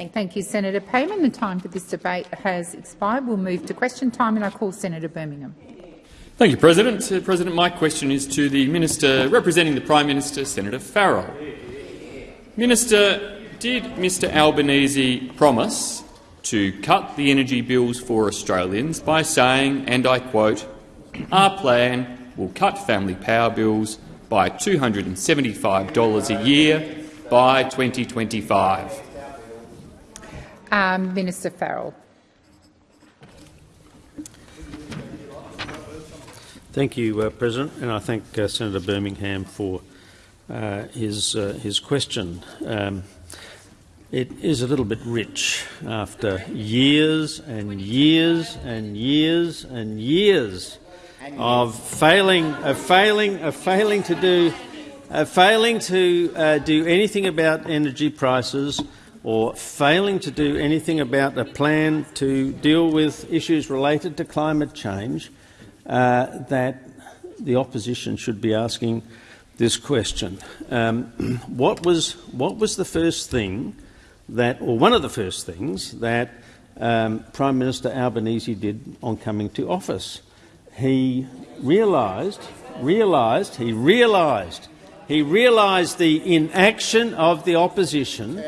Thank, Thank you, Senator Payman. The time for this debate has expired. We'll move to question time, and I call Senator Birmingham. Thank you, President. Uh, President, my question is to the Minister representing the Prime Minister, Senator Farrell. Minister, did Mr Albanese promise to cut the energy bills for Australians by saying, and I quote, our plan will cut family power bills by $275 a year by 2025? Um, Minister Farrell. Thank you, uh, President, and I thank uh, Senator Birmingham for uh, his uh, his question. Um, it is a little bit rich after years and years and years and years of failing, of failing, of failing to do, failing to uh, do anything about energy prices, or failing to do anything about a plan to deal with issues related to climate change uh, that the opposition should be asking this question. Um, what, was, what was the first thing that, or one of the first things that um, Prime Minister Albanese did on coming to office? He realised, realised, he realised he realised the inaction of the opposition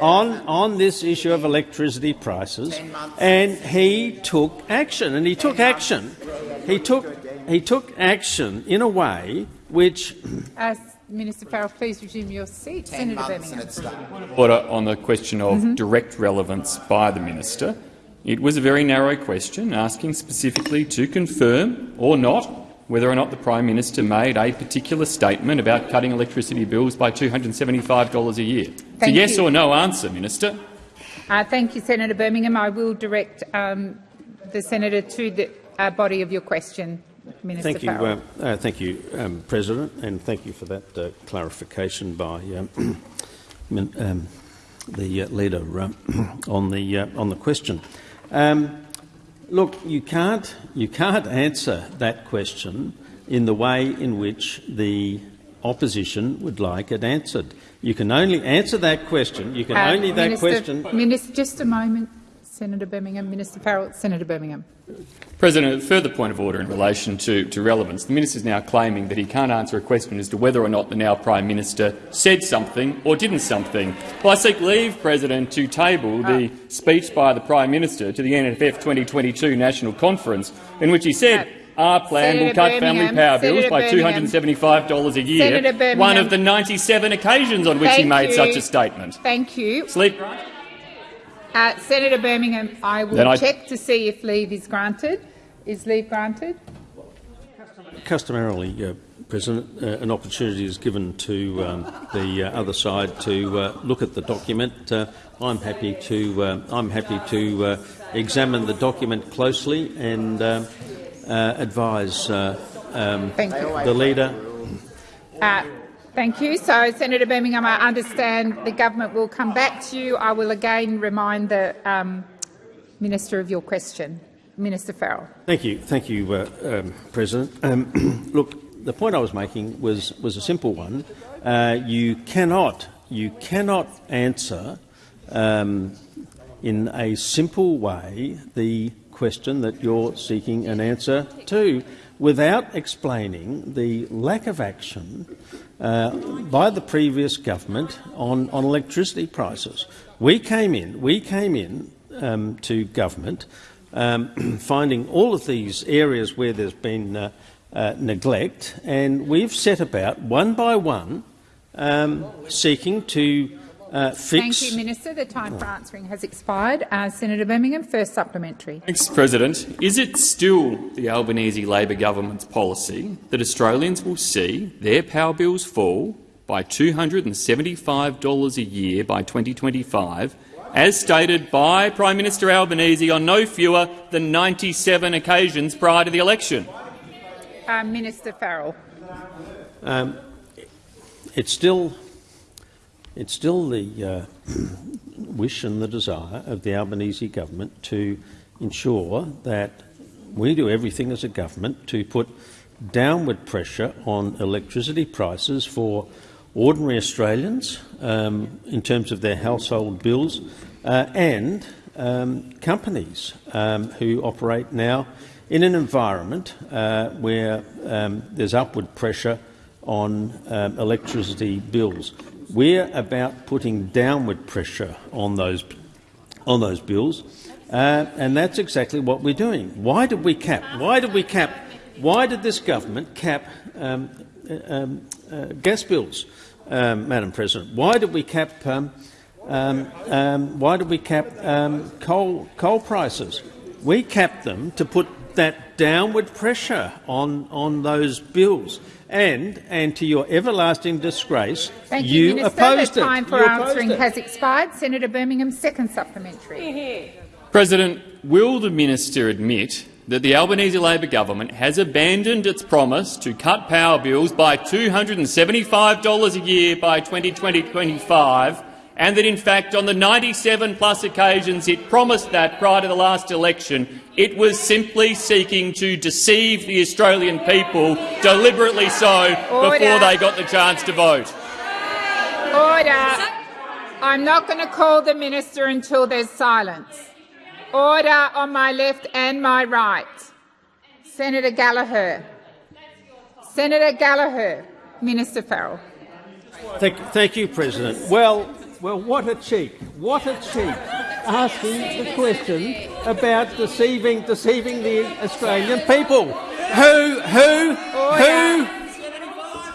on, on this issue of electricity prices, and he took action. And he took action. He took, he took action in a way which. Uh, Minister Farrell, please resume your seat. Senator Birmingham. Order on the question of mm -hmm. direct relevance by the minister. It was a very narrow question, asking specifically to confirm or not whether or not the Prime Minister made a particular statement about cutting electricity bills by $275 a year. Thank it's a yes you. or no answer, Minister. Uh, thank you, Senator Birmingham. I will direct um, the senator to the uh, body of your question. Minister thank you, uh, uh, thank you, um, President, and thank you for that uh, clarification by um, um the uh, leader on the on the question. Um, Look, you can't, you can't answer that question in the way in which the opposition would like it answered. You can only answer that question. You can uh, only that question. Minister, just a moment. Senator Birmingham. Minister Farrell. Senator Birmingham. President, a further point of order in relation to, to relevance. The minister is now claiming that he can't answer a question as to whether or not the now Prime Minister said something or didn't something. Well, I seek leave, President, to table the uh, speech by the Prime Minister to the NFF 2022 National Conference in which he said uh, our plan Senator will cut Birmingham, family power bills by $275 a year, one of the 97 occasions on which Thank he made you. such a statement. Thank you. Sleep. Uh, Senator Birmingham, I will I... check to see if leave is granted. Is leave granted? Customarily, uh, President, uh, an opportunity is given to um, the uh, other side to uh, look at the document. Uh, I'm happy to. I'm happy to examine the document closely and advise um, the leader. Thank you. So, Senator Birmingham, I understand the government will come back to you. I will again remind the um, minister of your question. Minister Farrell. Thank you. Thank you, uh, um, President. Um, look, the point I was making was, was a simple one. Uh, you cannot, you cannot answer um, in a simple way the question that you're seeking an answer to without explaining the lack of action uh, by the previous government on, on electricity prices. We came in, we came in um, to government um, finding all of these areas where there's been uh, uh, neglect, and we've set about one by one um, seeking to uh, Thank you, Minister. The time for answering has expired. Uh, Senator Birmingham, first supplementary. Thanks, President. Is it still the Albanese Labor government's policy that Australians will see their power bills fall by $275 a year by 2025, as stated by Prime Minister Albanese on no fewer than 97 occasions prior to the election? Uh, Minister Farrell. Um, it's still it's still the uh, wish and the desire of the Albanese government to ensure that we do everything as a government to put downward pressure on electricity prices for ordinary Australians um, in terms of their household bills uh, and um, companies um, who operate now in an environment uh, where um, there's upward pressure on um, electricity bills. We're about putting downward pressure on those, on those bills, uh, and that's exactly what we're doing. Why did we cap? Why did we cap? Why did this government cap um, uh, um, uh, gas bills, um, Madam President? Why did we cap? Um, um, um, why did we cap coal coal prices? We capped them to put that downward pressure on on those bills. And, and to your everlasting disgrace, Thank you, you Minister. opposed the it. time for you answering has expired. Senator Birmingham, second supplementary. President, will the minister admit that the Albanese Labor government has abandoned its promise to cut power bills by $275 a year by 2025 and that, in fact, on the 97 plus occasions it promised that prior to the last election, it was simply seeking to deceive the Australian people, deliberately so, Order. before they got the chance to vote. Order. I'm not going to call the minister until there's silence. Order on my left and my right. Senator Gallagher. Senator Gallagher. Minister Farrell. Thank, thank you, President. Well, well, what a cheek! What a cheek! Asking the question about deceiving, deceiving the Australian people. Who, who, who,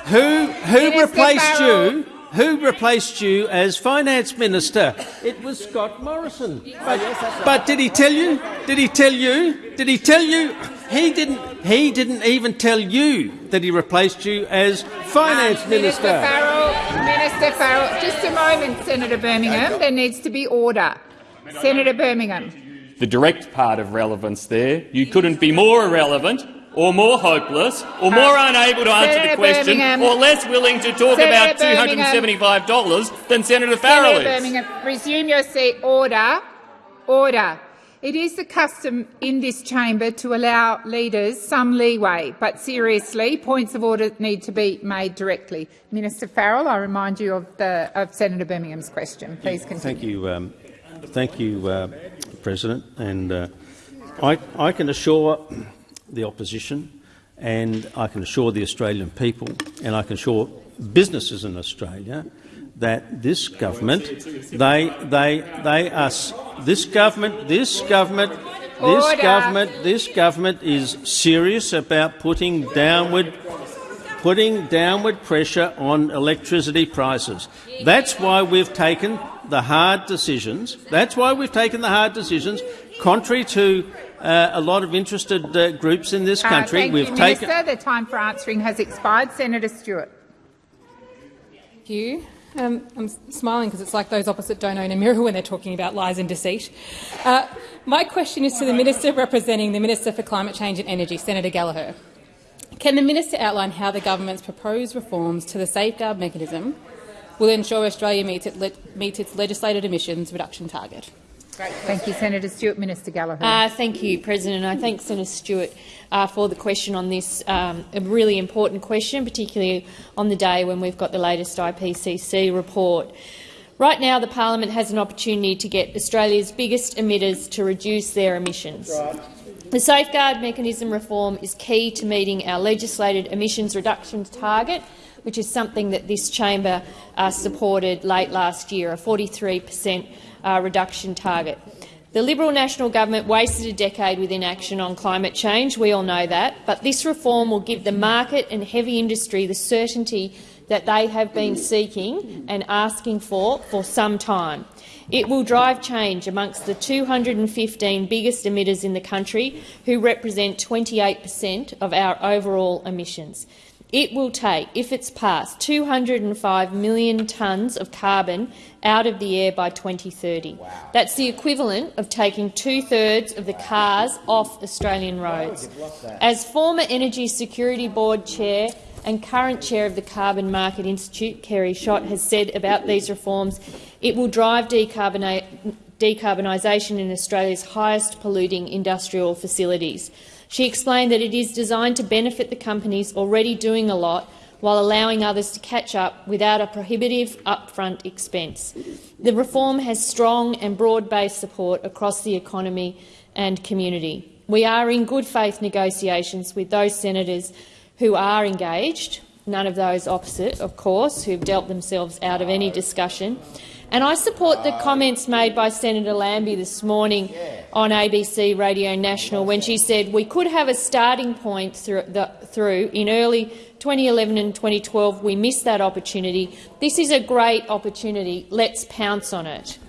who, who replaced you? Who replaced you as finance minister? It was Scott Morrison. But, but did he tell you? Did he tell you? Did he tell you? He didn't. He didn't even tell you that he replaced you as finance Um, minister. Minister Farrell, Minister Farrell, just a moment, Senator Birmingham. There needs to be order. Senator Birmingham. The direct part of relevance there, you couldn't be more irrelevant or more hopeless or more unable to answer Senator the question Birmingham. or less willing to talk Senator about $275 than Senator Farrell Senator is. Birmingham, resume your seat. Order. Order. It is the custom in this chamber to allow leaders some leeway, but seriously, points of order need to be made directly. Minister Farrell, I remind you of, the, of Senator Birmingham's question. Please continue. Thank you, um, thank you, uh, President. And uh, I, I can assure the opposition, and I can assure the Australian people, and I can assure businesses in Australia that this government, they, they, they are. This government, this government, this Order. government, this government is serious about putting downward putting downward pressure on electricity prices. That's why we've taken the hard decisions. That's why we've taken the hard decisions, contrary to uh, a lot of interested uh, groups in this Uh, country. thank we've you, taken. Minister. The time for answering has expired. Senator Stewart. Thank you. Um, I'm smiling because it's like those opposite don't own a mirror when they're talking about lies and deceit. Uh, my question is to the Minister representing the Minister for Climate Change and Energy, Senator Gallagher. Can the minister outline how the government's proposed reforms to the safeguard mechanism will ensure Australia meets, meets its legislated emissions reduction target? Thank you, Senator Stewart. Minister Gallagher. Uh, thank you, President. I thank Senator Stewart uh, for the question on this um, a really important question, particularly on the day when we've got the latest IPCC report. Right now, the parliament has an opportunity to get Australia's biggest emitters to reduce their emissions. The safeguard mechanism reform is key to meeting our legislated emissions reductions target, which is something that this chamber uh, supported late last year, a 43 per cent uh, reduction target. The Liberal National Government wasted a decade with inaction on climate change, we all know that, but this reform will give the market and heavy industry the certainty that they have been seeking and asking for for some time. It will drive change amongst the 215 biggest emitters in the country, who represent 28 per cent of our overall emissions. It will take, if it's passed, 205 million tonnes of carbon out of the air by 2030. That's the equivalent of taking two-thirds of the cars off Australian roads. As former Energy Security Board chair and current chair of the Carbon Market Institute, Kerry Schott, has said about these reforms, it will drive decarbonisation in Australia's highest polluting industrial facilities. She explained that it is designed to benefit the companies already doing a lot while allowing others to catch up without a prohibitive upfront expense. The reform has strong and broad-based support across the economy and community. We are in good faith negotiations with those senators who are engaged, none of those opposite, of course, who have dealt themselves out of any discussion. And I support the comments made by Senator Lambie this morning on ABC Radio National when she said we could have a starting point through, the, through in early 2011 and 2012. We missed that opportunity. This is a great opportunity. Let's pounce on it.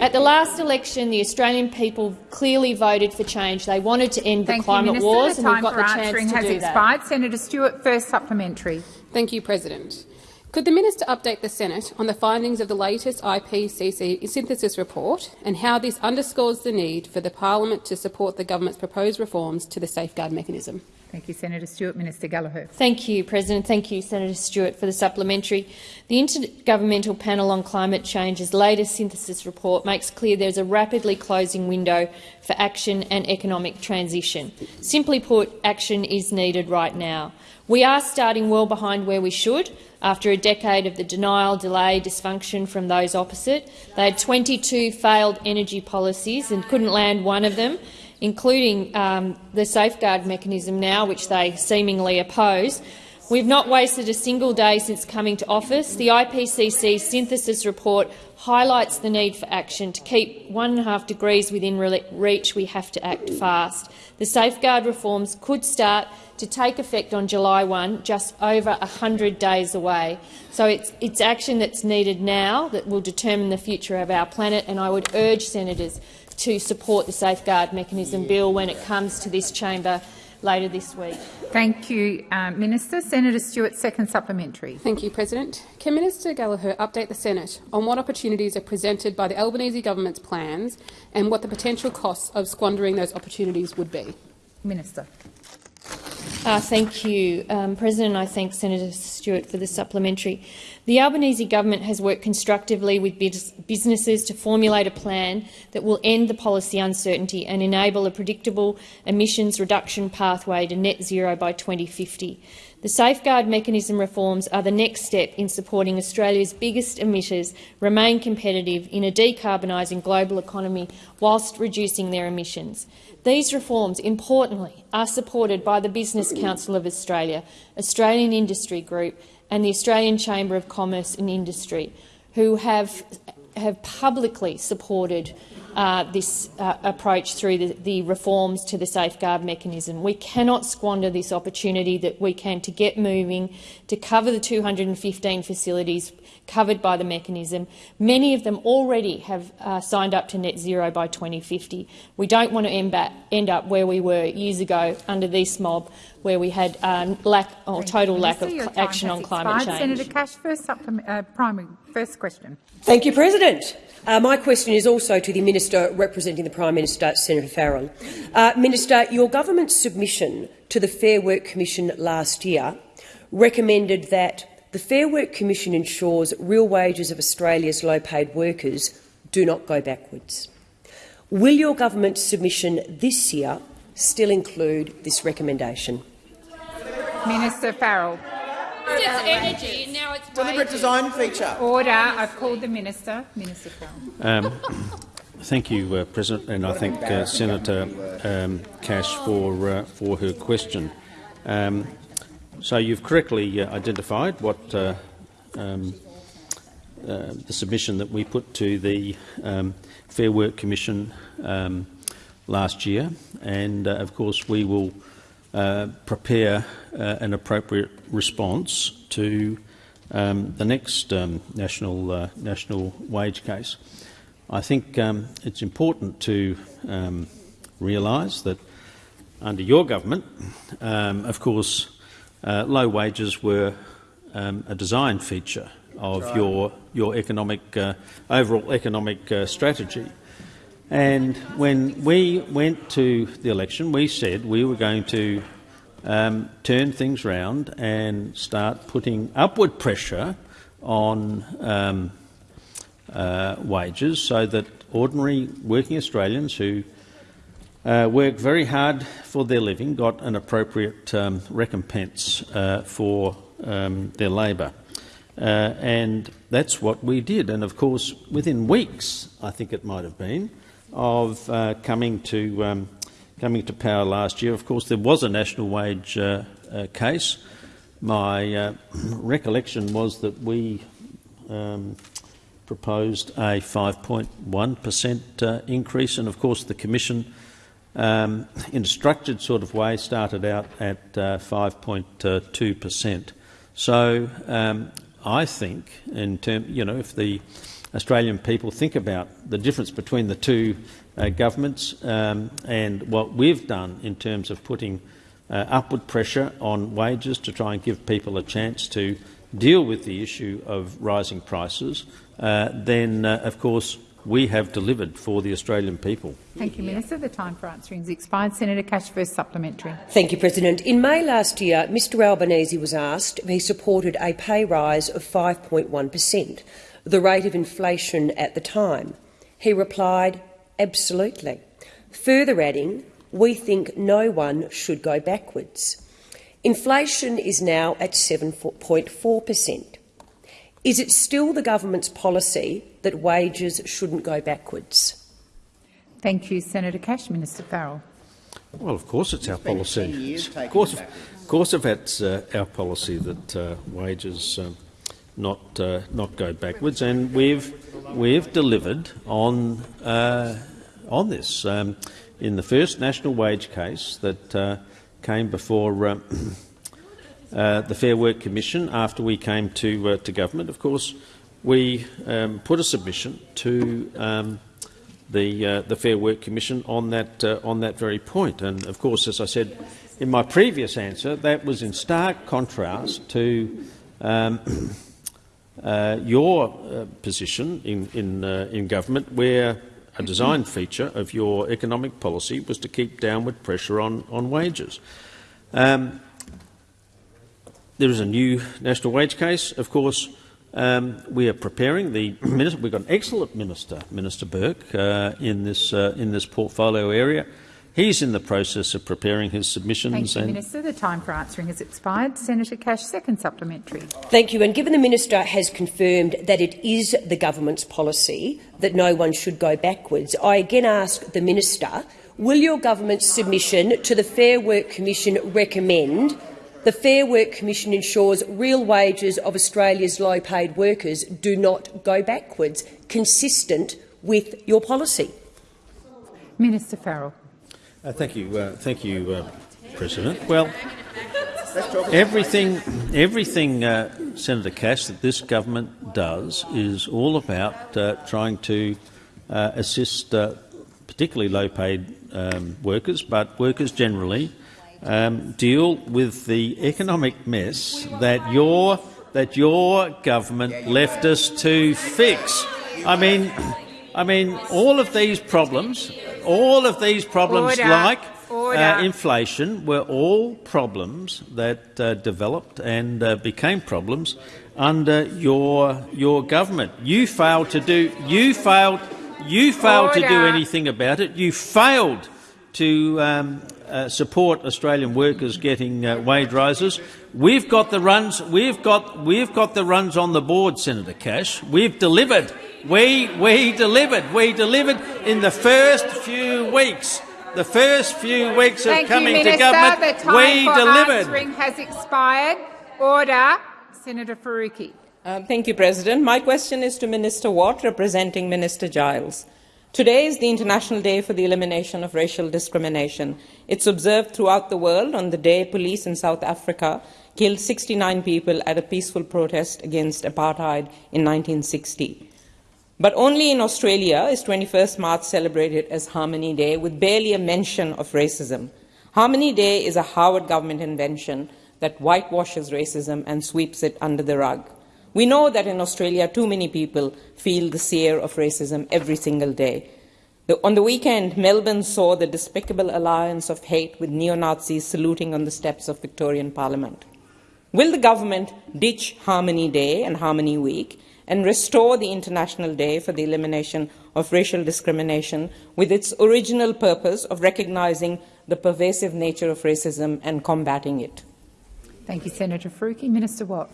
At the last election, the Australian people clearly voted for change. They wanted to end Thank the climate you, wars, the and we've time got for the chance answering to has do expired. that. Senator Stewart, first supplementary. Thank you, President. Could the minister update the Senate on the findings of the latest IPCC synthesis report and how this underscores the need for the parliament to support the government's proposed reforms to the safeguard mechanism? Thank you, Senator Stewart. Minister Gallagher. Thank you, President. Thank you, Senator Stewart, for the supplementary. The Intergovernmental Panel on Climate Change's latest synthesis report makes clear there is a rapidly closing window for action and economic transition. Simply put, action is needed right now. We are starting well behind where we should. After a decade of the denial, delay, dysfunction from those opposite, they had 22 failed energy policies and couldn't land one of them including um, the safeguard mechanism now, which they seemingly oppose. We've not wasted a single day since coming to office. The IPCC synthesis report highlights the need for action. To keep one and a half degrees within reach, we have to act fast. The safeguard reforms could start to take effect on July 1, just over 100 days away. So it's, it's action that's needed now that will determine the future of our planet, and I would urge senators to support the Safeguard Mechanism bill when it comes to this chamber later this week. Thank you, uh, Minister. Senator Stewart, second supplementary. Thank you, President. Can Minister Gallagher update the Senate on what opportunities are presented by the Albanese government's plans and what the potential costs of squandering those opportunities would be? Minister. Uh, thank you, um, President. I thank Senator Stewart for the supplementary. The Albanese government has worked constructively with businesses to formulate a plan that will end the policy uncertainty and enable a predictable emissions reduction pathway to net zero by 2050. The safeguard mechanism reforms are the next step in supporting Australia's biggest emitters remain competitive in a decarbonising global economy whilst reducing their emissions. These reforms, importantly, are supported by the Business Council of Australia, Australian Industry Group and the Australian Chamber of Commerce and Industry, who have, have publicly supported uh, this uh, approach through the, the, reforms to the safeguard mechanism. We cannot squander this opportunity that we can to get moving, to cover the 215 facilities covered by the mechanism. Many of them already have uh, signed up to net zero by 2050. We don't want to end, back, end up where we were years ago under this mob, where we had um, lack or total lack of action on climate change. Senator Cash, first uh, primary, first question. Thank you, President. Uh, my question is also to the Minister representing the Prime Minister, Senator Farrell. Uh, Minister, your government's submission to the Fair Work Commission last year recommended that the Fair Work Commission ensures real wages of Australia's low-paid workers do not go backwards. Will your government's submission this year still include this recommendation? Minister Farrell. It's energy, now it's deliberate design feature. Order. I've called the minister. Minister Farrell. Um, thank you, uh, President, and I thank uh, Senator um, Cash for uh, for her question. Um, so you've correctly uh, identified what uh, um, uh, the submission that we put to the um, Fair Work Commission um, last year, and of course we will uh, prepare uh, an appropriate response to um, the next um, national uh, national wage case. I think um, it's important to um, realise that under your government, um, of course, uh, low wages were um, a design feature of your your economic uh, overall economic uh, strategy. And when we went to the election, we said we were going to um, turn things round and start putting upward pressure on um, uh, wages so that ordinary working Australians who uh, work very hard for their living got an appropriate um, recompense uh, for um, their labour. Uh, and that's what we did. And of course, within weeks, I think it might have been, of uh, coming to um, coming to power last year, of course, there was a national wage uh, uh case. My uh, recollection was that we um, proposed a 5.1 per cent uh, increase, and of course, the Commission. Um, in a structured sort of way, started out at 5.2 per cent. So um, I think, in term, you know, if the Australian people think about the difference between the two uh, governments um, and what we've done in terms of putting uh, upward pressure on wages to try and give people a chance to deal with the issue of rising prices, uh, then, uh, of course, we have delivered for the Australian people. Thank you, Minister. The time for answering is expired. Senator Cash, first supplementary. Thank you, President. In May last year, Mr Albanese was asked if he supported a pay rise of 5.1 per cent, the rate of inflation at the time. He replied, absolutely. Further adding, we think no one should go backwards. Inflation is now at 7.4 per cent. Is it still the government's policy that wages shouldn't go backwards? Thank you, Senator Cash. Minister Farrell. Well, of course it's our policy. Of course, of course, if it's uh, our policy that uh, wages um, not uh, not go backwards, and we've we've delivered on uh, on this um, in the first national wage case that uh, came before. Uh, uh, the Fair Work Commission after we came to, uh, to government. Of course, we um, put a submission to um, the, uh, the Fair Work Commission on that, on that very point. And of course, as I said in my previous answer, that was in stark contrast to um, uh, your uh, position in, in, in government, where a design feature of your economic policy was to keep downward pressure on, on wages. Um, there is a new national wage case. Of course, um, we are preparing the minister. We've got an excellent minister, Minister Burke, uh, in this uh, in this portfolio area. He's in the process of preparing his submissions. Thank you, Minister. The time for answering has expired. Senator Cash, second supplementary. Thank you. And given the minister has confirmed that it is the government's policy that no one should go backwards, I again ask the minister: Will your government's submission to the Fair Work Commission recommend the Fair Work Commission ensures real wages of Australia's low-paid workers do not go backwards, consistent with your policy. Minister Farrell. Uh, thank you, uh, thank you, uh, President. Well, everything, everything, uh, Senator Cash, that this government does is all about uh, trying to uh, assist, particularly low-paid um, workers, but workers generally um, deal with the economic mess that your that your government left us to fix. I mean, I mean, all of these problems, all of these problems, Order. like uh, inflation, were all problems that uh, developed and uh, became problems under your your government. You failed to do. You failed. You failed Order. to do anything about it. You failed to um, uh, support Australian workers getting uh, wage rises. We've got the runs. We've got we've got the runs on the board, Senator Cash. We've delivered. We we delivered. We delivered in the first few weeks. The first few weeks of Thank coming you, Minister. to government, the time we for delivered. Answering has expired. Order. Senator Faruqi. Uh, thank you, President. My question is to Minister Watt, representing Minister Giles. Today is the International Day for the Elimination of Racial Discrimination. It's observed throughout the world on the day police in South Africa killed 69 people at a peaceful protest against apartheid in 1960. But only in Australia is 21st March celebrated as Harmony Day with barely a mention of racism. Harmony Day is a Howard government invention that whitewashes racism and sweeps it under the rug. We know that in Australia, too many people feel the sear of racism every single day. The, on the weekend, Melbourne saw the despicable alliance of hate with neo Nazis saluting on the steps of Victorian Parliament. Will the government ditch Harmony Day and Harmony Week and restore the International Day for the Elimination of Racial Discrimination with its original purpose of recognizing the pervasive nature of racism and combating it? Thank you, Senator Faruqi. Minister Watt.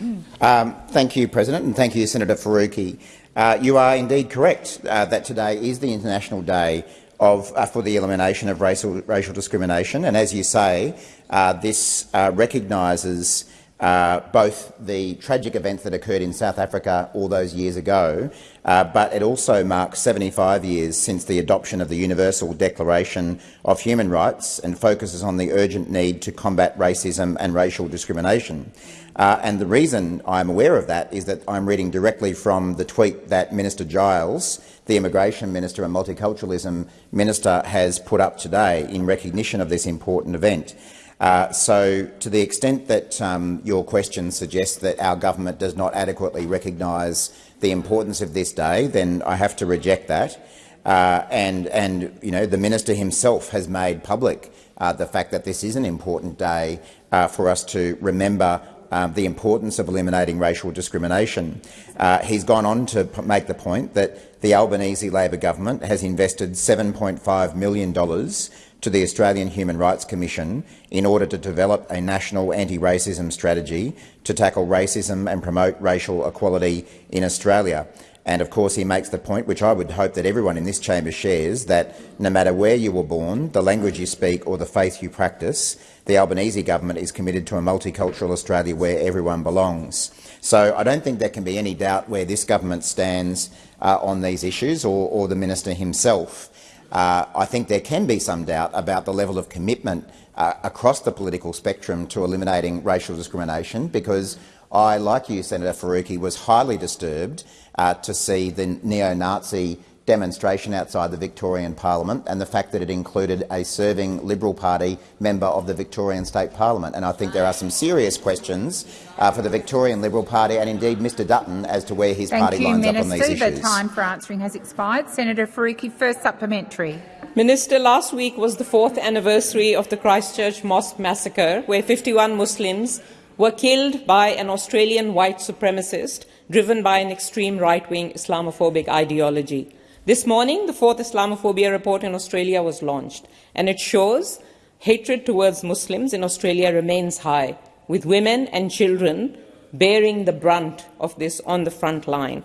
Um, thank you, President, and thank you, Senator Faruqi. Uh, you are indeed correct uh, that today is the International Day of, uh, for the elimination of racial, racial discrimination, and as you say, uh, this uh, recognises uh, both the tragic events that occurred in South Africa all those years ago, uh, but it also marks 75 years since the adoption of the Universal Declaration of Human Rights and focuses on the urgent need to combat racism and racial discrimination. Uh, and the reason I'm aware of that is that I'm reading directly from the tweet that Minister Giles, the Immigration Minister and Multiculturalism Minister, has put up today in recognition of this important event. Uh, so, to the extent that um, your question suggests that our government does not adequately recognise the importance of this day, then I have to reject that. Uh, and, and you know, the minister himself has made public uh, the fact that this is an important day uh, for us to remember um, the importance of eliminating racial discrimination. Uh, he's gone on to make the point that the Albanese Labor government has invested $7.5 million to the Australian Human Rights Commission in order to develop a national anti-racism strategy to tackle racism and promote racial equality in Australia. And of course he makes the point, which I would hope that everyone in this chamber shares, that no matter where you were born, the language you speak or the faith you practice, the Albanese government is committed to a multicultural Australia where everyone belongs. So I don't think there can be any doubt where this government stands uh, on these issues or, or the minister himself. Uh, I think there can be some doubt about the level of commitment uh, across the political spectrum to eliminating racial discrimination because I, like you, Senator Faruqi, was highly disturbed uh, to see the neo-Nazi demonstration outside the Victorian Parliament and the fact that it included a serving Liberal Party member of the Victorian State Parliament. And I think there are some serious questions uh, for the Victorian Liberal Party and indeed Mr Dutton as to where his Thank party you, lines Minister. up on these issues. The time for answering has expired. Senator Faruqi, first supplementary. Minister, last week was the fourth anniversary of the Christchurch Mosque massacre, where 51 Muslims were killed by an Australian white supremacist driven by an extreme right-wing Islamophobic ideology. This morning, the fourth Islamophobia report in Australia was launched, and it shows hatred towards Muslims in Australia remains high, with women and children bearing the brunt of this on the front line.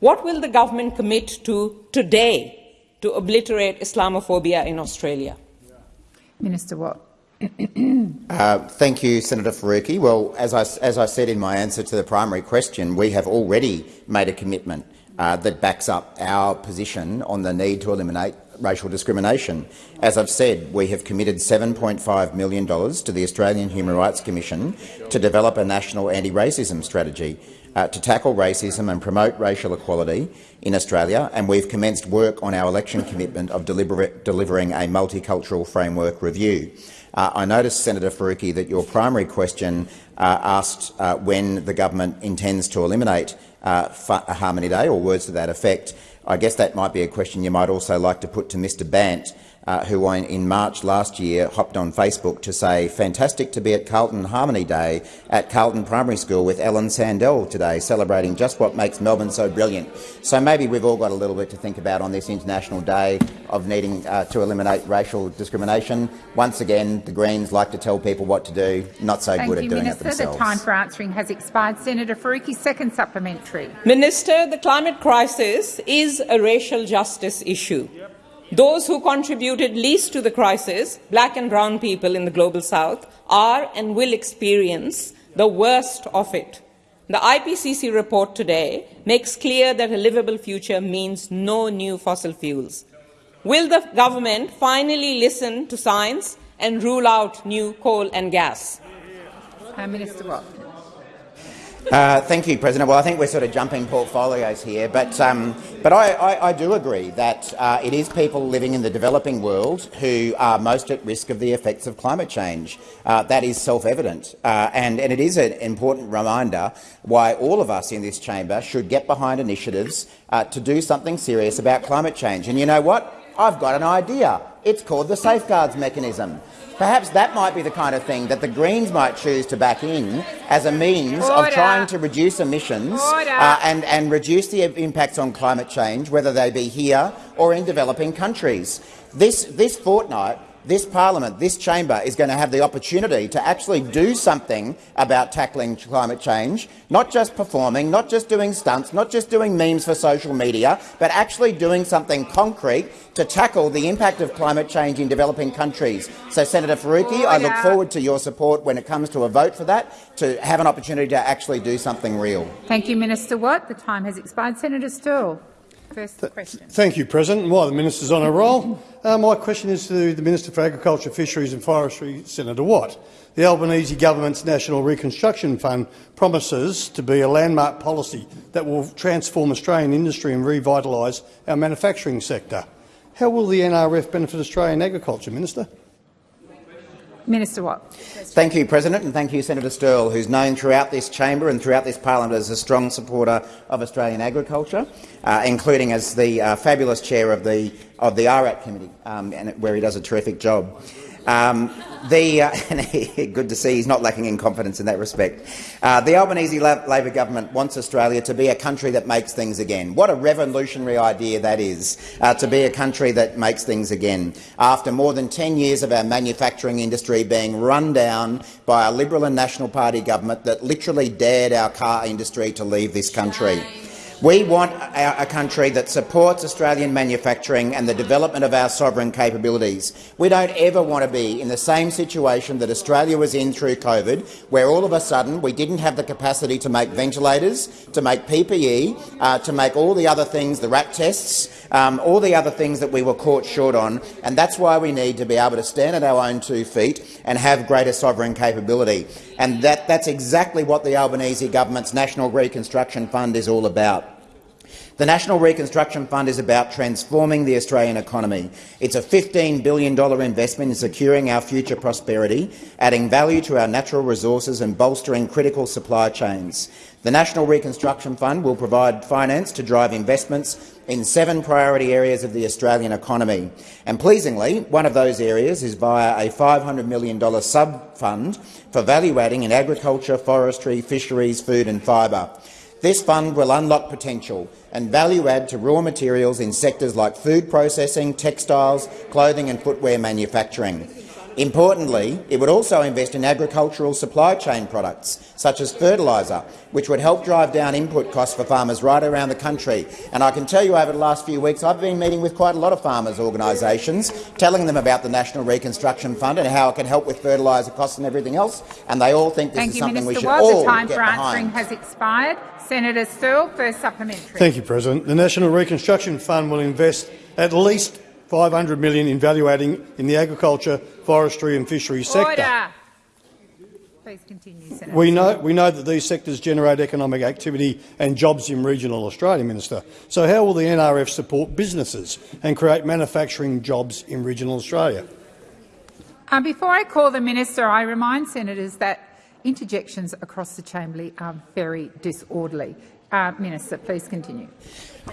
What will the government commit to today to obliterate Islamophobia in Australia? Minister Watt. Uh, thank you, Senator Faruqi. Well, as I, as I said in my answer to the primary question, we have already made a commitment uh, that backs up our position on the need to eliminate racial discrimination. As I've said, we have committed $7.5 million to the Australian Human Rights Commission to develop a national anti-racism strategy uh, to tackle racism and promote racial equality in Australia, and we've commenced work on our election commitment of deliver delivering a multicultural framework review. Uh, I noticed, Senator Faruqi, that your primary question uh, asked uh, when the government intends to eliminate uh, Harmony Day or words to that effect. I guess that might be a question you might also like to put to Mr Bandt, uh, who in March last year hopped on Facebook to say, fantastic to be at Carlton Harmony Day at Carlton Primary School with Ellen Sandell today, celebrating just what makes Melbourne so brilliant. So maybe we've all got a little bit to think about on this International Day of needing uh, to eliminate racial discrimination. Once again, the Greens like to tell people what to do, not so Thank good you, at doing Minister. it themselves. The time for answering has expired. Senator Faruqi, second supplementary. Minister, the climate crisis is a racial justice issue. Yep. Those who contributed least to the crisis, black and brown people in the global south, are and will experience the worst of it. The IPCC report today makes clear that a livable future means no new fossil fuels. Will the government finally listen to science and rule out new coal and gas? Uh, Minister Watt. Uh, thank you, President. Well, I think we're sort of jumping portfolios here, but, um, but I, I, I, do agree that uh, it is people living in the developing world who are most at risk of the effects of climate change. Uh, that is self-evident, uh, and, and it is an important reminder why all of us in this chamber should get behind initiatives uh, to do something serious about climate change. And you know what? I've got an idea. It's called the Safeguards Mechanism. Perhaps that might be the kind of thing that the Greens might choose to back in as a means Order. of trying to reduce emissions uh, and, and reduce the impacts on climate change, whether they be here or in developing countries. This, this fortnight, this parliament, this chamber, is going to have the opportunity to actually do something about tackling climate change, not just performing, not just doing stunts, not just doing memes for social media, but actually doing something concrete to tackle the impact of climate change in developing countries. So, Senator Faruqi, I look forward to your support when it comes to a vote for that, to have an opportunity to actually do something real. Thank you, Minister Watt. The time has expired. Senator Sterle. First question. Thank you, President. While the minister's on a roll, uh, my question is to the Minister for Agriculture, Fisheries and Forestry, Senator Watt. The Albanese government's National Reconstruction Fund promises to be a landmark policy that will transform Australian industry and revitalise our manufacturing sector. How will the NRF benefit Australian agriculture, Minister? Minister Watt. Thank you, President, and thank you, Senator Sterle, who's known throughout this chamber and throughout this parliament as a strong supporter of Australian agriculture, uh, including as the uh, fabulous chair of the of the RAT committee, um, and where he does a terrific job. Um, the, uh, good to see he's not lacking in confidence in that respect. Uh, the Albanese Labor government wants Australia to be a country that makes things again. What a revolutionary idea that is, uh, to be a country that makes things again. After more than 10 years of our manufacturing industry being run down by a Liberal and National Party government that literally dared our car industry to leave this country. We want a country that supports Australian manufacturing and the development of our sovereign capabilities. We don't ever want to be in the same situation that Australia was in through COVID, where all of a sudden we didn't have the capacity to make ventilators, to make PPE, uh, to make all the other things, the RAT tests, um, all the other things that we were caught short on. And that's why we need to be able to stand at our own two feet and have greater sovereign capability. And that, that's exactly what the Albanese government's National Reconstruction Fund is all about. The National Reconstruction Fund is about transforming the Australian economy. It's a $15 billion investment in securing our future prosperity, adding value to our natural resources and bolstering critical supply chains. The National Reconstruction Fund will provide finance to drive investments in seven priority areas of the Australian economy. And pleasingly, one of those areas is via a $500 million sub-fund for value-adding in agriculture, forestry, fisheries, food and fibre. This fund will unlock potential and value add to raw materials in sectors like food processing, textiles, clothing and footwear manufacturing. Importantly, it would also invest in agricultural supply chain products, such as fertiliser, which would help drive down input costs for farmers right around the country. And I can tell you over the last few weeks I've been meeting with quite a lot of farmers' organisations, telling them about the National Reconstruction Fund and how it can help with fertiliser costs and everything else, and they all think this Thank is you, something Minister we should Watt. all The time get for answering behind. has expired. Senator Sterle, first supplementary. Thank you, President. The National Reconstruction Fund will invest at least 500 million in value-adding in the agriculture, forestry and fisheries sector. Please continue, Senator. We know, we know that these sectors generate economic activity and jobs in regional Australia, Minister. So how will the NRF support businesses and create manufacturing jobs in regional Australia? Uh, before I call the minister, I remind senators that interjections across the chamber are very disorderly. Uh, minister, please continue.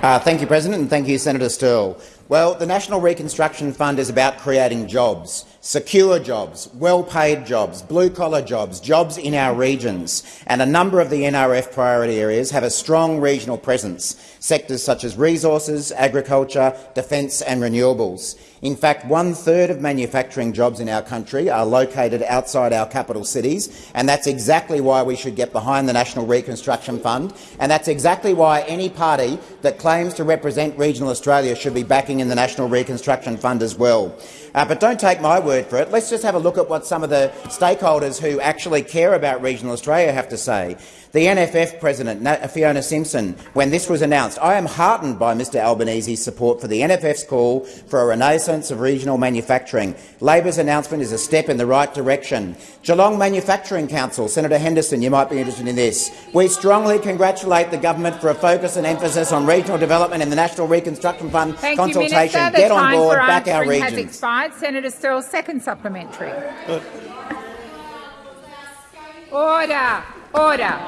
Uh, thank you, President, and thank you, Senator Sterle. Well, the National Reconstruction Fund is about creating jobs, secure jobs, well-paid jobs, blue-collar jobs, jobs in our regions. And a number of the NRF priority areas have a strong regional presence, sectors such as resources, agriculture, defence and renewables. In fact, one-third of manufacturing jobs in our country are located outside our capital cities, and that's exactly why we should get behind the National Reconstruction Fund, and that's exactly why any party that claims to represent regional Australia should be backing in the National Reconstruction Fund as well. Uh, but don't take my word for it. Let's just have a look at what some of the stakeholders who actually care about regional Australia have to say. The NFF President, Fiona Simpson, when this was announced, I am heartened by Mr Albanese's support for the NFF's call for a renaissance of regional manufacturing. Labor's announcement is a step in the right direction. Geelong Manufacturing Council, Senator Henderson, you might be interested in this. We strongly congratulate the government for a focus and emphasis on regional development in the National Reconstruction Fund Thank consultation. you, Minister. The Get on time board, back our answering has expired. Senator Sterle, second supplementary. Order. Order.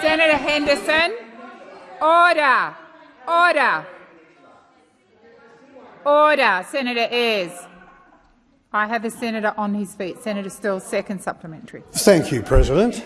Senator Henderson. Order. Order. Order. Senator Ayres. I have a senator on his feet. Senator Sterle, second supplementary. Thank you, President.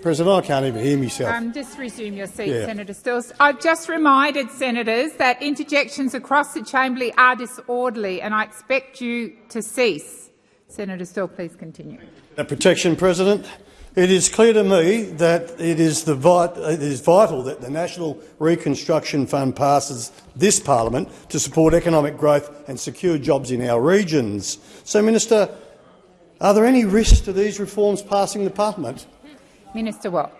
President, I can't even hear myself. Um, just resume your seat, Yeah. Senator Stills. I've just reminded senators that interjections across the chamber are disorderly, and I expect you to cease. Senator Sterle, please continue. Protection, President. It is clear to me that it is, vit it is vital that the National Reconstruction Fund passes this parliament to support economic growth and secure jobs in our regions. So, Minister, are there any risks to these reforms passing the parliament? Minister Watt.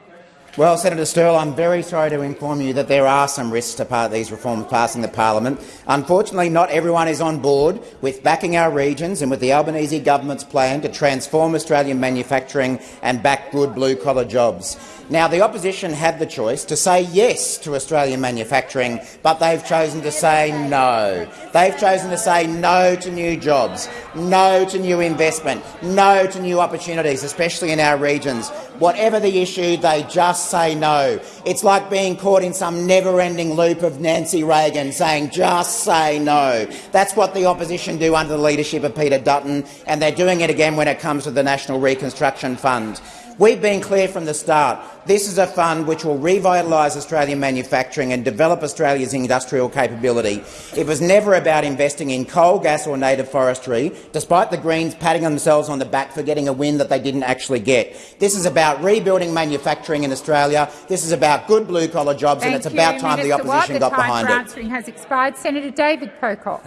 Well, Senator Sterle, I'm very sorry to inform you that there are some risks to part these reforms passing the parliament. Unfortunately, not everyone is on board with backing our regions and with the Albanese government's plan to transform Australian manufacturing and back good blue-collar jobs. Now, the opposition had the choice to say yes to Australian manufacturing, but they've chosen to say no. They've chosen to say no to new jobs, no to new investment, no to new opportunities, especially in our regions. Whatever the issue, they just say no. It's like being caught in some never-ending loop of Nancy Reagan saying, just say no. That's what the opposition do under the leadership of Peter Dutton, and they're doing it again when it comes to the National Reconstruction Fund. We've been clear from the start. This is a fund which will revitalise Australian manufacturing and develop Australia's industrial capability. It was never about investing in coal, gas or native forestry, despite the Greens patting themselves on the back for getting a win that they didn't actually get. This is about rebuilding manufacturing in Australia. This is about good blue-collar jobs, Thank and it's you, about time Minister the opposition Watt. got the time behind for it. answering has expired. Senator David Pocock.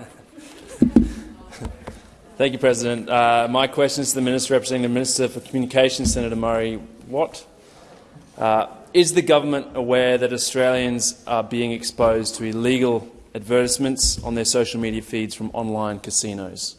Thank you, President. Uh, my question is to the Minister representing the Minister for Communications, Senator Murray Watt. Uh, is the government aware that Australians are being exposed to illegal advertisements on their social media feeds from online casinos?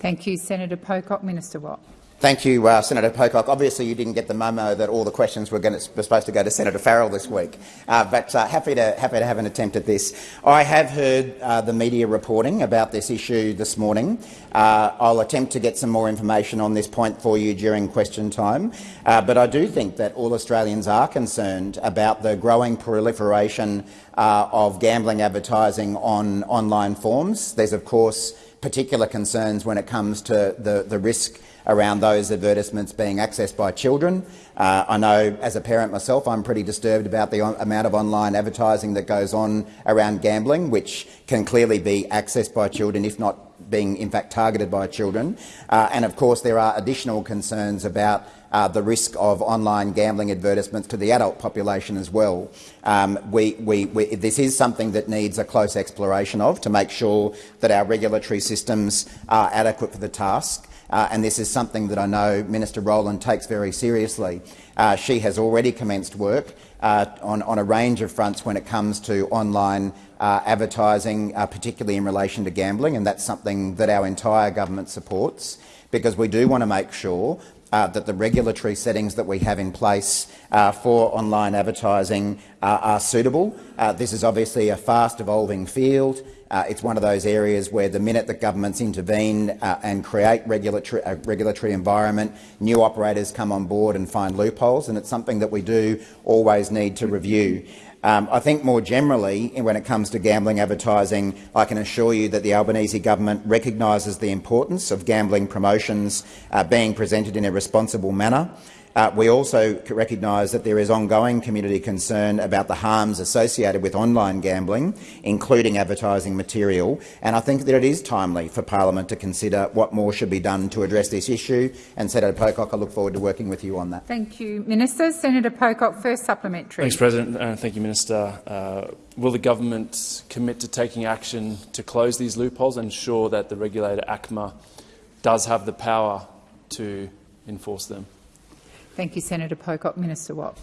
Thank you, Senator Pocock. Minister Watt. Thank you, uh, Senator Pocock. Obviously, you didn't get the memo that all the questions were, to, were supposed to go to Senator Farrell this week, uh, but uh, happy, to, happy to have an attempt at this. I have heard uh, the media reporting about this issue this morning. Uh, I'll attempt to get some more information on this point for you during question time, uh, but I do think that all Australians are concerned about the growing proliferation of gambling advertising on online forms. There's, of course, particular concerns when it comes to the, the risk around those advertisements being accessed by children. Uh, I know, as a parent myself, I'm pretty disturbed about the amount of online advertising that goes on around gambling, which can clearly be accessed by children, if not being in fact targeted by children. Uh, and of course, there are additional concerns about uh, the risk of online gambling advertisements to the adult population as well. Um, we, we, we, this is something that needs a close exploration of to make sure that our regulatory systems are adequate for the task. Uh, and this is something that I know Minister Rowland takes very seriously. Uh, she has already commenced work uh, on, on, a range of fronts when it comes to online uh, advertising, uh, particularly in relation to gambling, and that's something that our entire government supports because we do want to make sure uh, that the regulatory settings that we have in place uh, for online advertising uh, are suitable. Uh, this is obviously a fast-evolving field. Uh, it's one of those areas where the minute that governments intervene uh, and create regulatory, a regulatory environment, new operators come on board and find loopholes, and it's something that we do always need to review. Um, I think more generally, when it comes to gambling advertising, I can assure you that the Albanese government recognises the importance of gambling promotions uh, being presented in a responsible manner. Uh, we also recognise that there is ongoing community concern about the harms associated with online gambling, including advertising material, and I think that it is timely for parliament to consider what more should be done to address this issue. And Senator Pocock, I look forward to working with you on that. Thank you, Minister. Senator Pocock, first supplementary. Thanks, President. Uh, thank you, Minister. Uh, will the government commit to taking action to close these loopholes and ensure that the regulator ACMA does have the power to enforce them? Thank you, Senator Pocock. Minister Watt.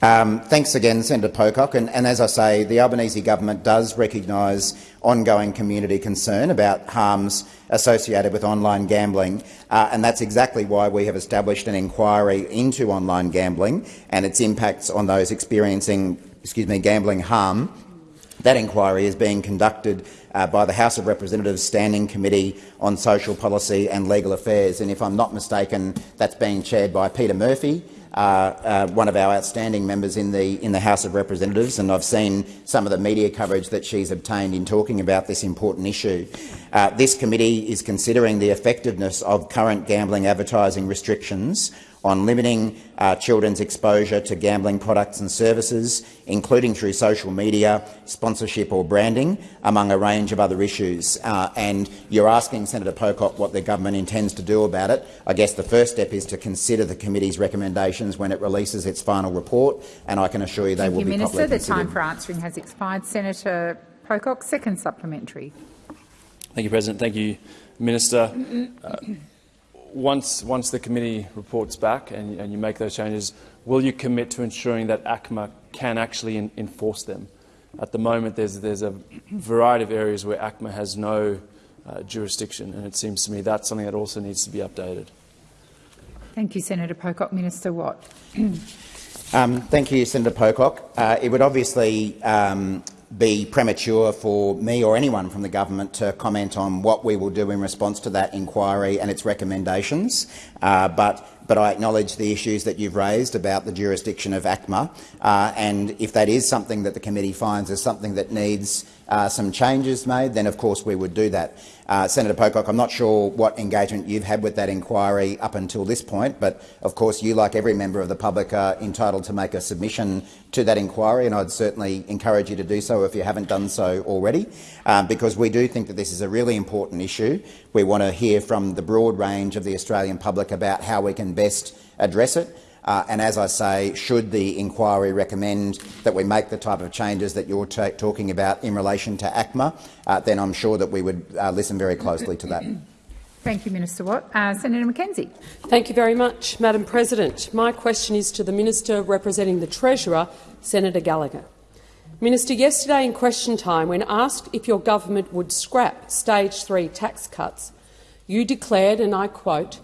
Um, thanks again, Senator Pocock. And, and, as I say, the Albanese government does recognise ongoing community concern about harms associated with online gambling, uh, and that's exactly why we have established an inquiry into online gambling and its impacts on those experiencing excuse me, gambling harm. That inquiry is being conducted uh, by the House of Representatives Standing Committee on Social Policy and Legal Affairs, and if I'm not mistaken, that's being chaired by Peta Murphy, uh, uh, one of our outstanding members in the, in the House of Representatives, and I've seen some of the media coverage that she's obtained in talking about this important issue. Uh, this committee is considering the effectiveness of current gambling advertising restrictions on limiting uh, children's exposure to gambling products and services, including through social media, sponsorship or branding, among a range of other issues. Uh, and you're asking Senator Pocock what the government intends to do about it. I guess the first step is to consider the committee's recommendations when it releases its final report, and I can assure you they Thank will you, be Minister. properly The time for answering has expired. Senator Pocock, second supplementary. Thank you, President. Thank you, Minister. Uh, once, once the committee reports back and, and, you make those changes, will you commit to ensuring that ACMA can actually in, enforce them? At the moment, there's, there's a variety of areas where ACMA has no uh, jurisdiction, and it seems to me that's something that also needs to be updated. Thank you, Senator Pocock. Minister Watt. um, thank you, Senator Pocock. Uh, it would obviously um, be premature for me or anyone from the government to comment on what we will do in response to that inquiry and its recommendations. Uh, but but I acknowledge the issues that you've raised about the jurisdiction of ACMA, uh, and if that is something that the committee finds is something that needs uh, some changes made, then of course we would do that. Uh, Senator Pocock, I'm not sure what engagement you've had with that inquiry up until this point, but of course you, like every member of the public, are entitled to make a submission to that inquiry, and I'd certainly encourage you to do so if you haven't done so already, um, because we do think that this is a really important issue. We want to hear from the broad range of the Australian public about how we can best address it. Uh, and as I say, should the inquiry recommend that we make the type of changes that you're talking about in relation to ACMA, uh, then I'm sure that we would uh, listen very closely to that. Thank you, Minister Watt. Uh, Senator McKenzie. Thank you very much, Madam President. My question is to the Minister representing the Treasurer, Senator Gallagher. Minister, yesterday in question time, when asked if your government would scrap stage three tax cuts, you declared, and I quote,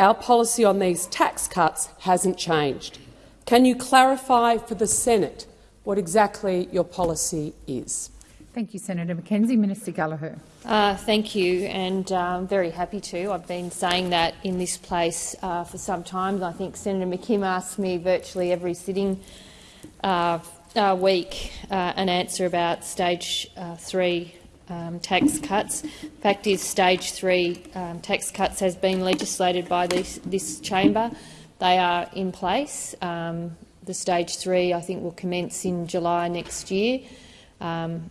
our policy on these tax cuts hasn't changed. Can you clarify for the Senate what exactly your policy is? Thank you, Senator McKenzie. Minister Gallagher. Uh, thank you, and uh, I'm very happy to. I've been saying that in this place uh, for some time. I think Senator McKim asks me virtually every sitting uh, uh, week uh, an answer about stage three um, tax cuts. Fact is, stage three um, tax cuts has been legislated by this, this chamber. They are in place. Um, the stage three, I think, will commence in July next year. Um,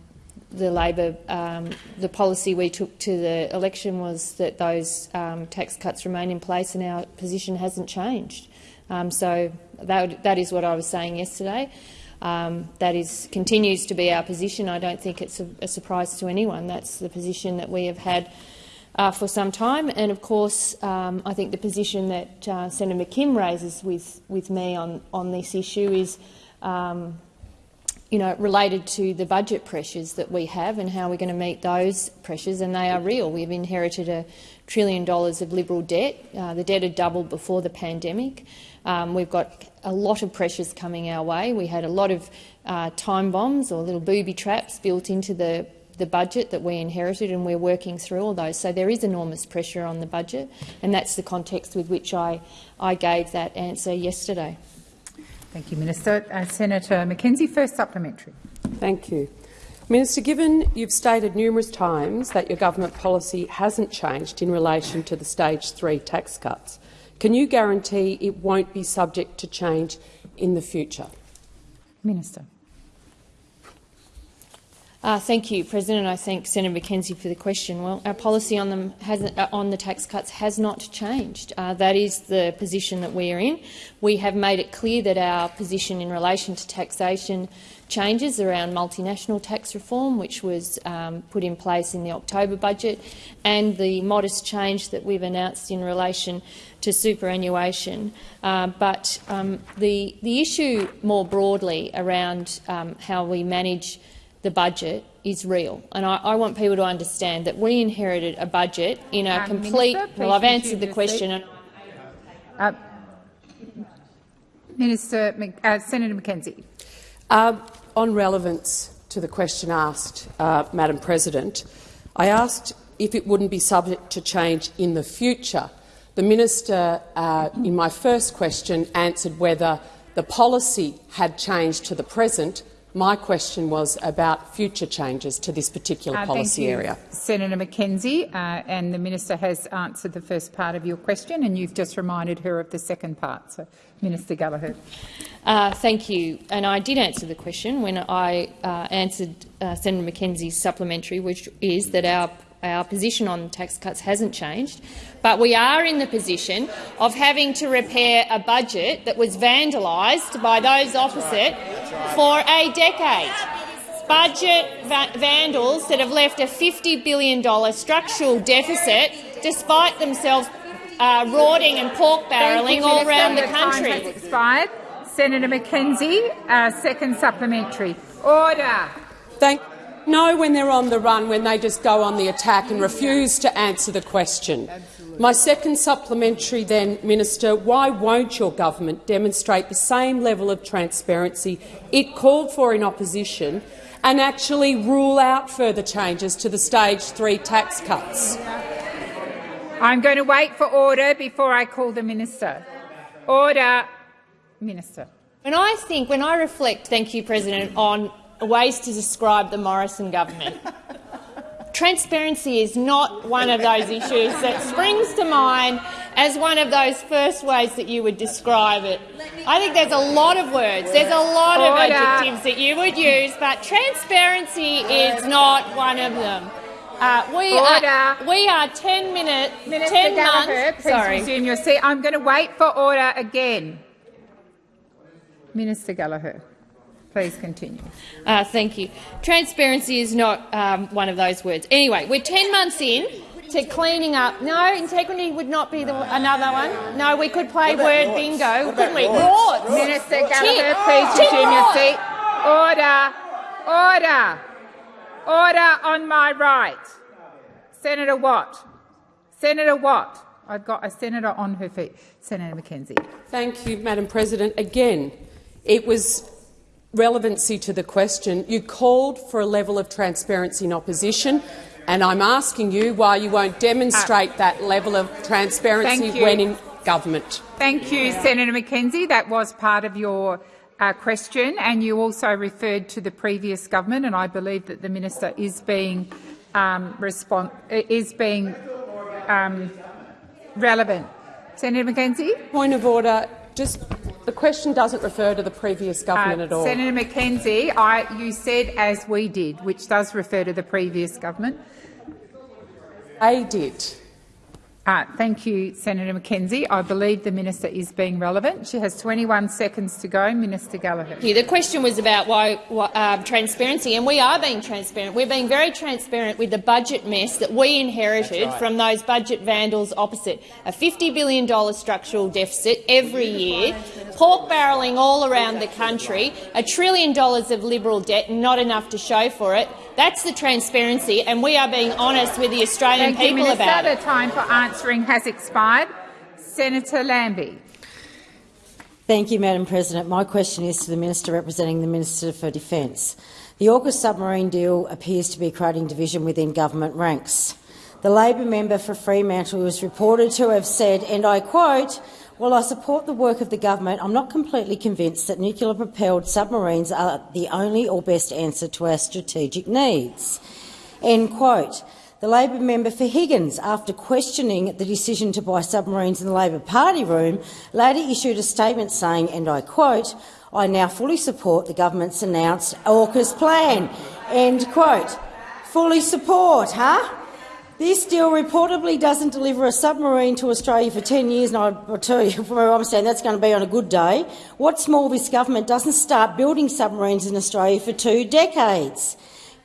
the Labor, um, the policy we took to the election was that those um, tax cuts remain in place, and our position hasn't changed. so that, that is what I was saying yesterday. Um, that is, continues to be our position. I don't think it's a, a, surprise to anyone. That's the position that we have had uh, for some time. And of course, um, I think the position that uh, Senator McKim raises with, with me on, on this issue is um, you know, related to the budget pressures that we have and how we're going to meet those pressures, and they are real. We've inherited a trillion dollars of Liberal debt. Uh, the debt had doubled before the pandemic. Um, we've got a lot of pressures coming our way. We had a lot of uh, time bombs or little booby traps built into the, the budget that we inherited, and we're working through all those. So there is enormous pressure on the budget, and that's the context with which I, I gave that answer yesterday. Thank you, Minister. Uh, Senator McKenzie, first supplementary. Thank you. Minister, given you've stated numerous times that your government policy hasn't changed in relation to the stage three tax cuts, can you guarantee it won't be subject to change in the future? Minister. Uh, thank you, President. I thank Senator McKenzie for the question. Well, our policy on them uh, on the tax cuts has not changed. Uh, that is the position that we are in. We have made it clear that our position in relation to taxation changes around multinational tax reform, which was um, put in place in the October budget, and the modest change that we've announced in relation to superannuation. Uh, but um, the, the issue more broadly around um, how we manage the budget is real. And I, I, want people to understand that we inherited a budget in a um, complete... Minister, well, I've answered the question. And uh, Minister, uh, Senator McKenzie. Uh, on relevance to the question asked, uh, Madam President, I asked if it wouldn't be subject to change in the future. The minister, uh, in my first question, answered whether the policy had changed to the present My question was about future changes to this particular Uh, policy thank you, area. Senator McKenzie, uh, and the minister has answered the first part of your question, and you've just reminded her of the second part. So, Minister Gallagher. Uh, thank you. And I did answer the question when I uh, answered uh, Senator McKenzie's supplementary, which is that our our position on tax cuts hasn't changed, but we are in the position of having to repair a budget that was vandalised by those opposite for a decade. Budget va vandals that have left a $50 billion structural deficit despite themselves uh, rorting and pork barrelling all Minister. around the time country. has expired. Senator McKenzie, uh, second supplementary. Order. Thank know when they're on the run, when they just go on the attack and refuse to answer the question. My second supplementary then, Minister, why won't your government demonstrate the same level of transparency it called for in opposition and actually rule out further changes to the stage three tax cuts? I'm going to wait for order before I call the minister. Order. Minister. When I think, when I reflect, thank you, President, on ways to describe the Morrison government, transparency is not one of those issues that springs to mind as one of those first ways that you would describe it. I think there's a lot of words, there's a lot of adjectives that you would use, but transparency is not one of them. Uh, we, Order. are, we are 10 minutes, Minister 10 Gallagher, months. please Sorry. resume your seat. I'm going to wait for order again. Minister Gallagher, please continue. Uh, thank you. Transparency is not um, one of those words. Anyway, we're 10 months in to cleaning up. No, integrity would not be the, another one. No, we could play word bingo, couldn't we? Rorts. Minister Gallagher, please resume your seat. Order. Order. Order on my right. Senator Watt. Senator Watt. I've got a senator on her feet. Senator McKenzie. Thank you, Madam President. Again, it was relevancy to the question. You called for a level of transparency in opposition, and I'm asking you why you won't demonstrate that level of transparency when in government. Thank you, Senator McKenzie. That was part of your uh, question, and you also referred to the previous government, and I believe that the minister is being um, is being um, relevant. Senator McKenzie. Point of order. Just question doesn't refer to the previous government Uh, at all. Senator McKenzie, I, you said as we did, which does refer to the previous government. They did. Uh, thank you, Senator McKenzie. I believe the minister is being relevant. She has 21 seconds to go. Minister Gallagher. Yeah, the question was about why, why um, transparency, and we are being transparent. We're being very transparent with the budget mess that we inherited from those budget vandals opposite. A $50 billion structural deficit every year, pork barrelling all around the country, a trillion dollars of Liberal debt, not enough to show for it. That's the transparency, and we are being honest with the Australian Thank you, people Minister. about it. time for answering has expired. Senator Lambie. Thank you, Madam President. My question is to the Minister representing the Minister for Defence. The AUKUS submarine deal appears to be creating division within government ranks. The Labor member for Fremantle was reported to have said, and I quote, while I support the work of the government, I'm not completely convinced that nuclear-propelled submarines are the only or best answer to our strategic needs. End quote. The Labor member for Higgins, after questioning the decision to buy submarines in the Labor Party room, later issued a statement saying, and I quote, I now fully support the government's announced AUKUS plan. End quote. Fully support, huh? This deal reportedly doesn't deliver a submarine to Australia for 10 years, and I- tell you from where I'm standing, that's going to be on a good day. What's more, this government doesn't start building submarines in Australia for two decades.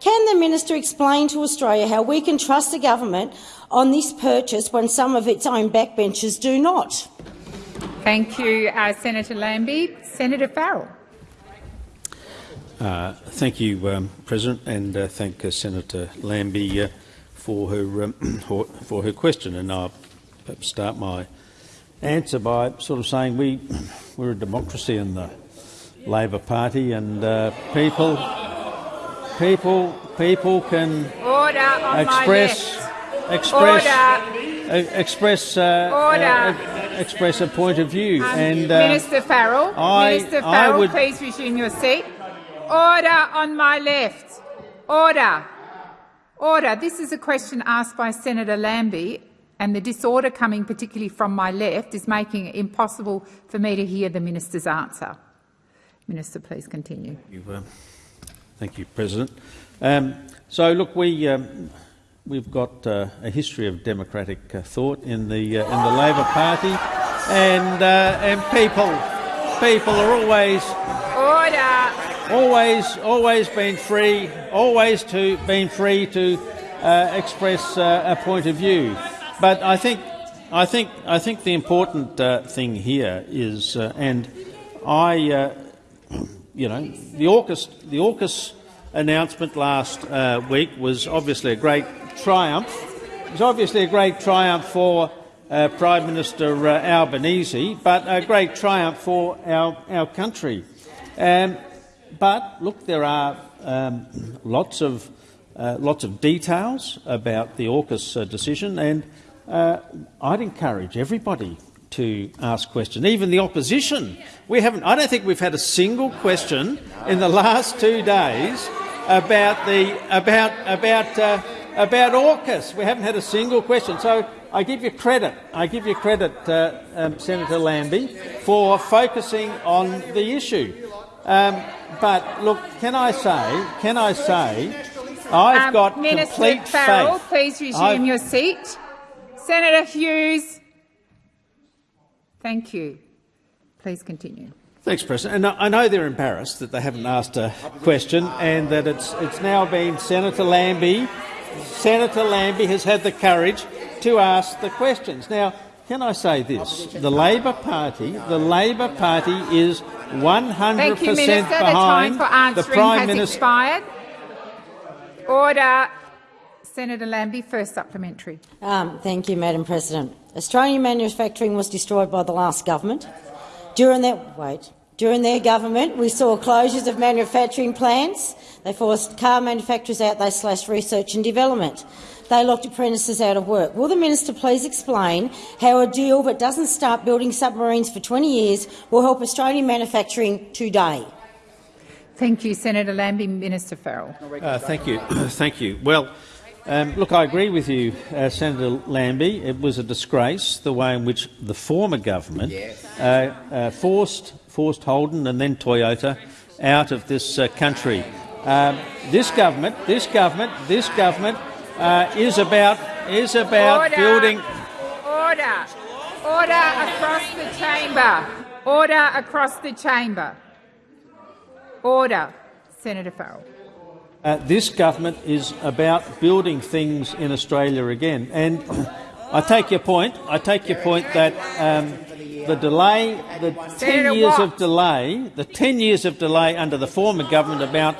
Can the minister explain to Australia how we can trust the government on this purchase when some of its own backbenchers do not? Thank you, uh, Senator Lambie. Senator Farrell. Uh, thank you, um, President, and uh, thank uh, Senator Lambie uh, for her um, for, for her question. And I'll perhaps start my answer by sort of saying we we're a democracy in the Labor Party, and uh, people people people can Order on express express Order. uh, express uh, Order. uh, express a point of view. Um, and uh, Minister Farrell. I- Minister Farrell, would- please resume your seat. Order on my left. Order. Order. This is a question asked by Senator Lambie, and the disorder coming particularly from my left is making it impossible for me to hear the minister's answer. Minister, please continue. Thank you, President. Um, so, look, we um, we've got uh, a history of democratic uh, thought in the uh, in the Labor Party, and uh, and people people are always order always always been free always to been free to uh, express uh, a point of view. But I think I think I think the important thing here is, and I you know the AUKUS the AUKUS announcement last uh, week was obviously a great triumph. It was obviously a great triumph for uh, Prime Minister uh, Albanese, but a great triumph for our, our country. Um, but look, there are um, lots of uh, lots of details about the AUKUS uh, decision, and uh, I'd encourage everybody to ask questions, even the opposition. We haven't. I don't think we've had a single question in the last two days about the about about uh, about AUKUS. We haven't had a single question. So I give you credit. I give you credit, uh, um, Senator Lambie, for focusing on the issue. Um, but look, can I say? Can I say? I've um, got Minister complete Farrell, faith. please resume I've, your seat. Senator Hughes. Thank you. Please continue. Thanks, President. And I know they're embarrassed that they haven't asked a question and that it's, it's now been Senator Lambie. Senator Lambie has had the courage to ask the questions. Now, can I say this? The Labor Party, the Labor Party is 100 Thank you, Minister. behind the time for answering the Prime has Minister. expired. Order. Senator Lambie, first supplementary. Um, thank you, Madam President. Australian manufacturing was destroyed by the last government. During their wait, during their government, we saw closures of manufacturing plants. They forced car manufacturers out. They slashed research and development. They locked apprentices out of work. Will the minister please explain how a deal that doesn't start building submarines for 20 years will help Australian manufacturing today? Thank you, Senator Lambie. Minister Farrell. Uh, thank you. thank you. Well, um, look, I agree with you, uh, Senator Lambie. It was a disgrace the way in which the former government uh, uh, forced forced Holden and then Toyota out of this uh, country. Um, this government, this government, this government uh, is about is about Order. building. Order. Order across the chamber. Order across the chamber. Order. Senator Farrell. Uh, this government is about building things in Australia again. And I take your point. I take your point that um, the delay, the ten years of delay, the ten years of delay under the former government about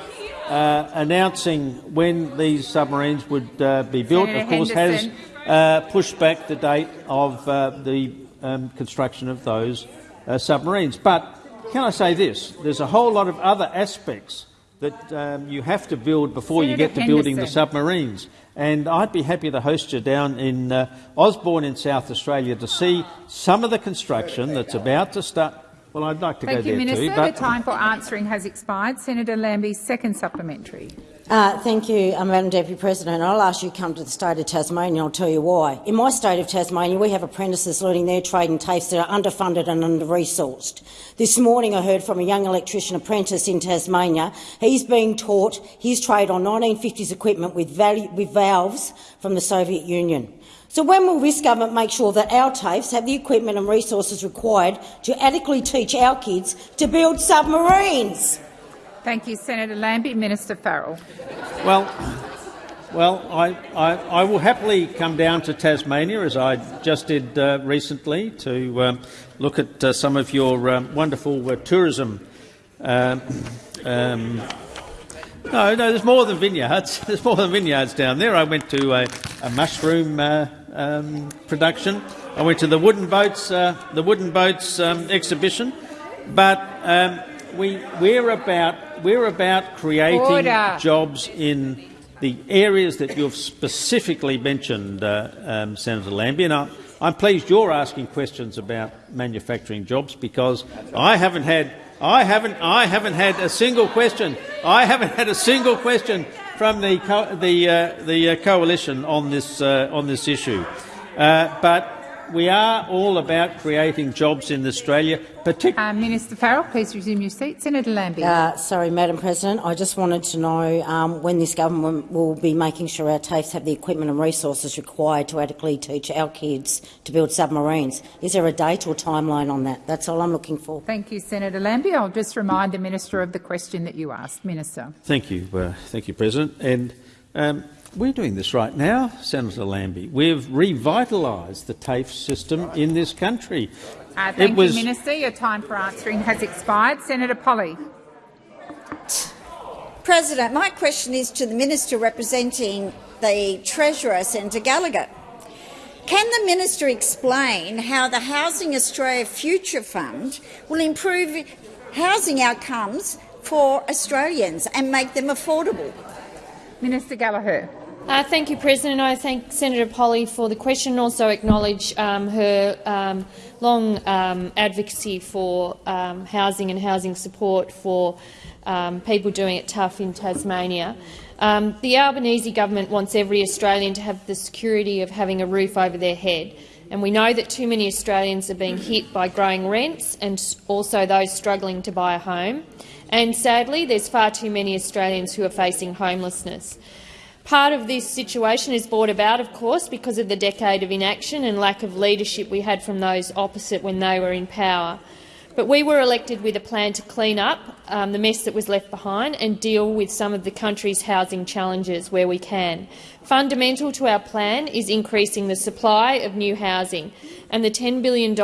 uh, announcing when these submarines would uh, be built, Senator of course, Henderson. has uh, pushed back the date of uh, the um, construction of those uh, submarines. But can I say this? There's a whole lot of other aspects that um, you have to build before you get to building the submarines. And I'd be happy to host you down in uh, Osborne in South Australia to see some of the construction that's about to start. Well, I'd like to Thank go you, there Minister. too. But The time for answering has expired. Senator Lambie's second supplementary. Uh, thank you, uh, Madam Deputy President. I'll ask you to come to the state of Tasmania and I'll tell you why. In my state of Tasmania, we have apprentices learning their trade in TAFEs that are underfunded and under-resourced. This morning I heard from a young electrician apprentice in Tasmania. He's being taught his trade on 1950s equipment with, with valves from the Soviet Union. So when will this government make sure that our TAFEs have the equipment and resources required to adequately teach our kids to build submarines? Thank you, Senator Lambie. Minister Farrell. Well, well, I, I, I will happily come down to Tasmania, as I just did uh, recently, to um, look at uh, some of your um, wonderful uh, tourism. Um, um, no, no, there's more than vineyards. There's more than vineyards down there. I went to a, a mushroom uh, um, production. I went to the wooden boats, uh, the wooden boats um, exhibition. But we, we're about we're about creating Order. jobs in the areas that you've specifically mentioned, uh, um, Senator Lambie. And I, I'm pleased you're asking questions about manufacturing jobs because I haven't had I haven't. I haven't had a single question. I haven't had a single question from the co the uh, the uh, coalition on this uh, on this issue. Uh, but we are all about creating jobs in Australia, particularly. Uh, Minister Farrell, please resume your seat. Senator Lambie. Uh, sorry, Madam President. I just wanted to know um, when this government will be making sure our TAFEs have the equipment and resources required to adequately teach our kids to build submarines. Is there a date or timeline on that? That's all I'm looking for. Thank you, Senator Lambie. I'll just remind the minister of the question that you asked. Minister. Thank you, uh, thank you, President. And um, we're doing this right now, Senator Lambie. We've revitalised the TAFE system in this country. Uh, thank it was, you, Minister. Your time for answering has expired. Senator Polley. President, my question is to the Minister representing the Treasurer, Senator Gallagher. Can the minister explain how the Housing Australia Future Fund will improve housing outcomes for Australians and make them affordable? Minister Gallagher. Uh, thank you, President. I thank Senator Polley for the question and also acknowledge um, her um, long um, advocacy for um, housing and housing support for um, people doing it tough in Tasmania. Um, the Albanese government wants every Australian to have the security of having a roof over their head. And we know that too many Australians are being hit by growing rents and also those struggling to buy a home. And sadly, there's far too many Australians who are facing homelessness. Part of this situation is brought about, of course, because of the decade of inaction and lack of leadership we had from those opposite when they were in power. But we were elected with a plan to clean up um, the mess that was left behind and deal with some of the country's housing challenges where we can. Fundamental to our plan is increasing the supply of new housing, and the $10 billion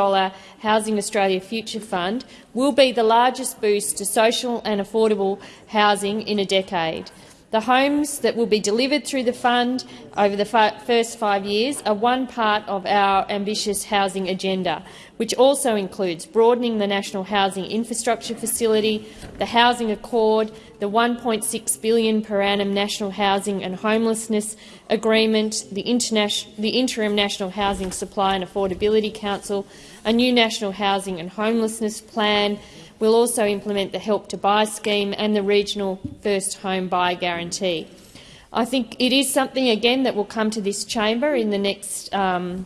Housing Australia Future Fund will be the largest boost to social and affordable housing in a decade. The homes that will be delivered through the fund over the first five years are one part of our ambitious housing agenda, which also includes broadening the National Housing Infrastructure Facility, the Housing Accord, the 1.6 billion per annum National Housing and Homelessness Agreement, the, the Interim National Housing Supply and Affordability Council, a new National Housing and Homelessness Plan, We'll also implement the Help to Buy scheme and the regional first home buy guarantee. I think it is something, again, that will come to this chamber in the next um,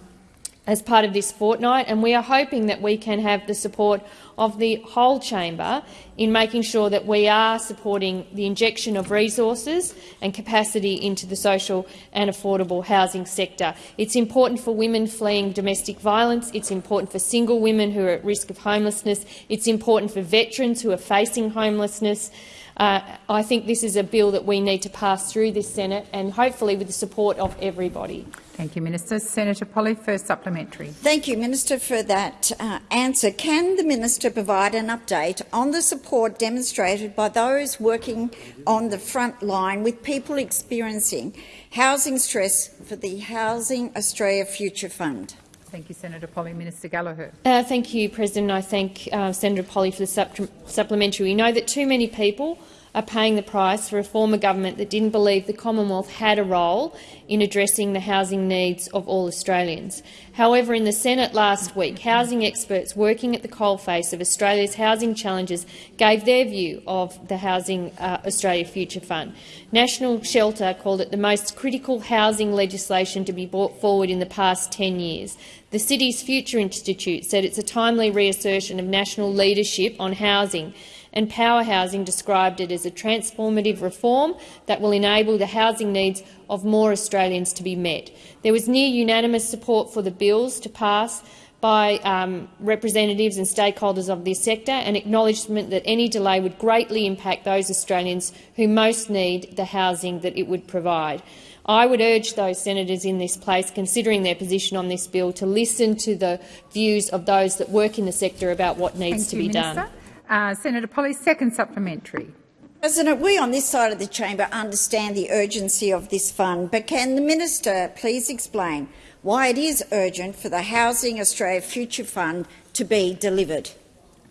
as part of this fortnight, and we are hoping that we can have the support of the whole chamber in making sure that we are supporting the injection of resources and capacity into the social and affordable housing sector. It's important for women fleeing domestic violence. It's important for single women who are at risk of homelessness. It's important for veterans who are facing homelessness. Uh, I think this is a bill that we need to pass through this Senate and hopefully with the support of everybody. Thank you, Minister. Senator Polley, first supplementary. Thank you, Minister, for that uh, answer. Can the minister provide an update on the support demonstrated by those working on the front line with people experiencing housing stress for the Housing Australia Future Fund? Thank you, Senator Polley. Minister Gallagher. Uh, thank you, President. I thank uh, Senator Polley for the supplementary. We know that too many people are paying the price for a former government that didn't believe the Commonwealth had a role in addressing the housing needs of all Australians. However, in the Senate last week, housing experts working at the coalface of Australia's housing challenges gave their view of the Housing uh, Australia Future Fund. National Shelter called it the most critical housing legislation to be brought forward in the past 10 years. The City's Future Institute said it's a timely reassertion of national leadership on housing and Power Housing described it as a transformative reform that will enable the housing needs of more Australians to be met. There was near unanimous support for the bills to pass by um, representatives and stakeholders of this sector and acknowledgement that any delay would greatly impact those Australians who most need the housing that it would provide. I would urge those senators in this place considering their position on this bill to listen to the views of those that work in the sector about what needs Thank to you, be Minister. done. Uh, Senator Polley, second supplementary. President, we on this side of the chamber understand the urgency of this fund, but can the minister please explain why it is urgent for the Housing Australia Future Fund to be delivered?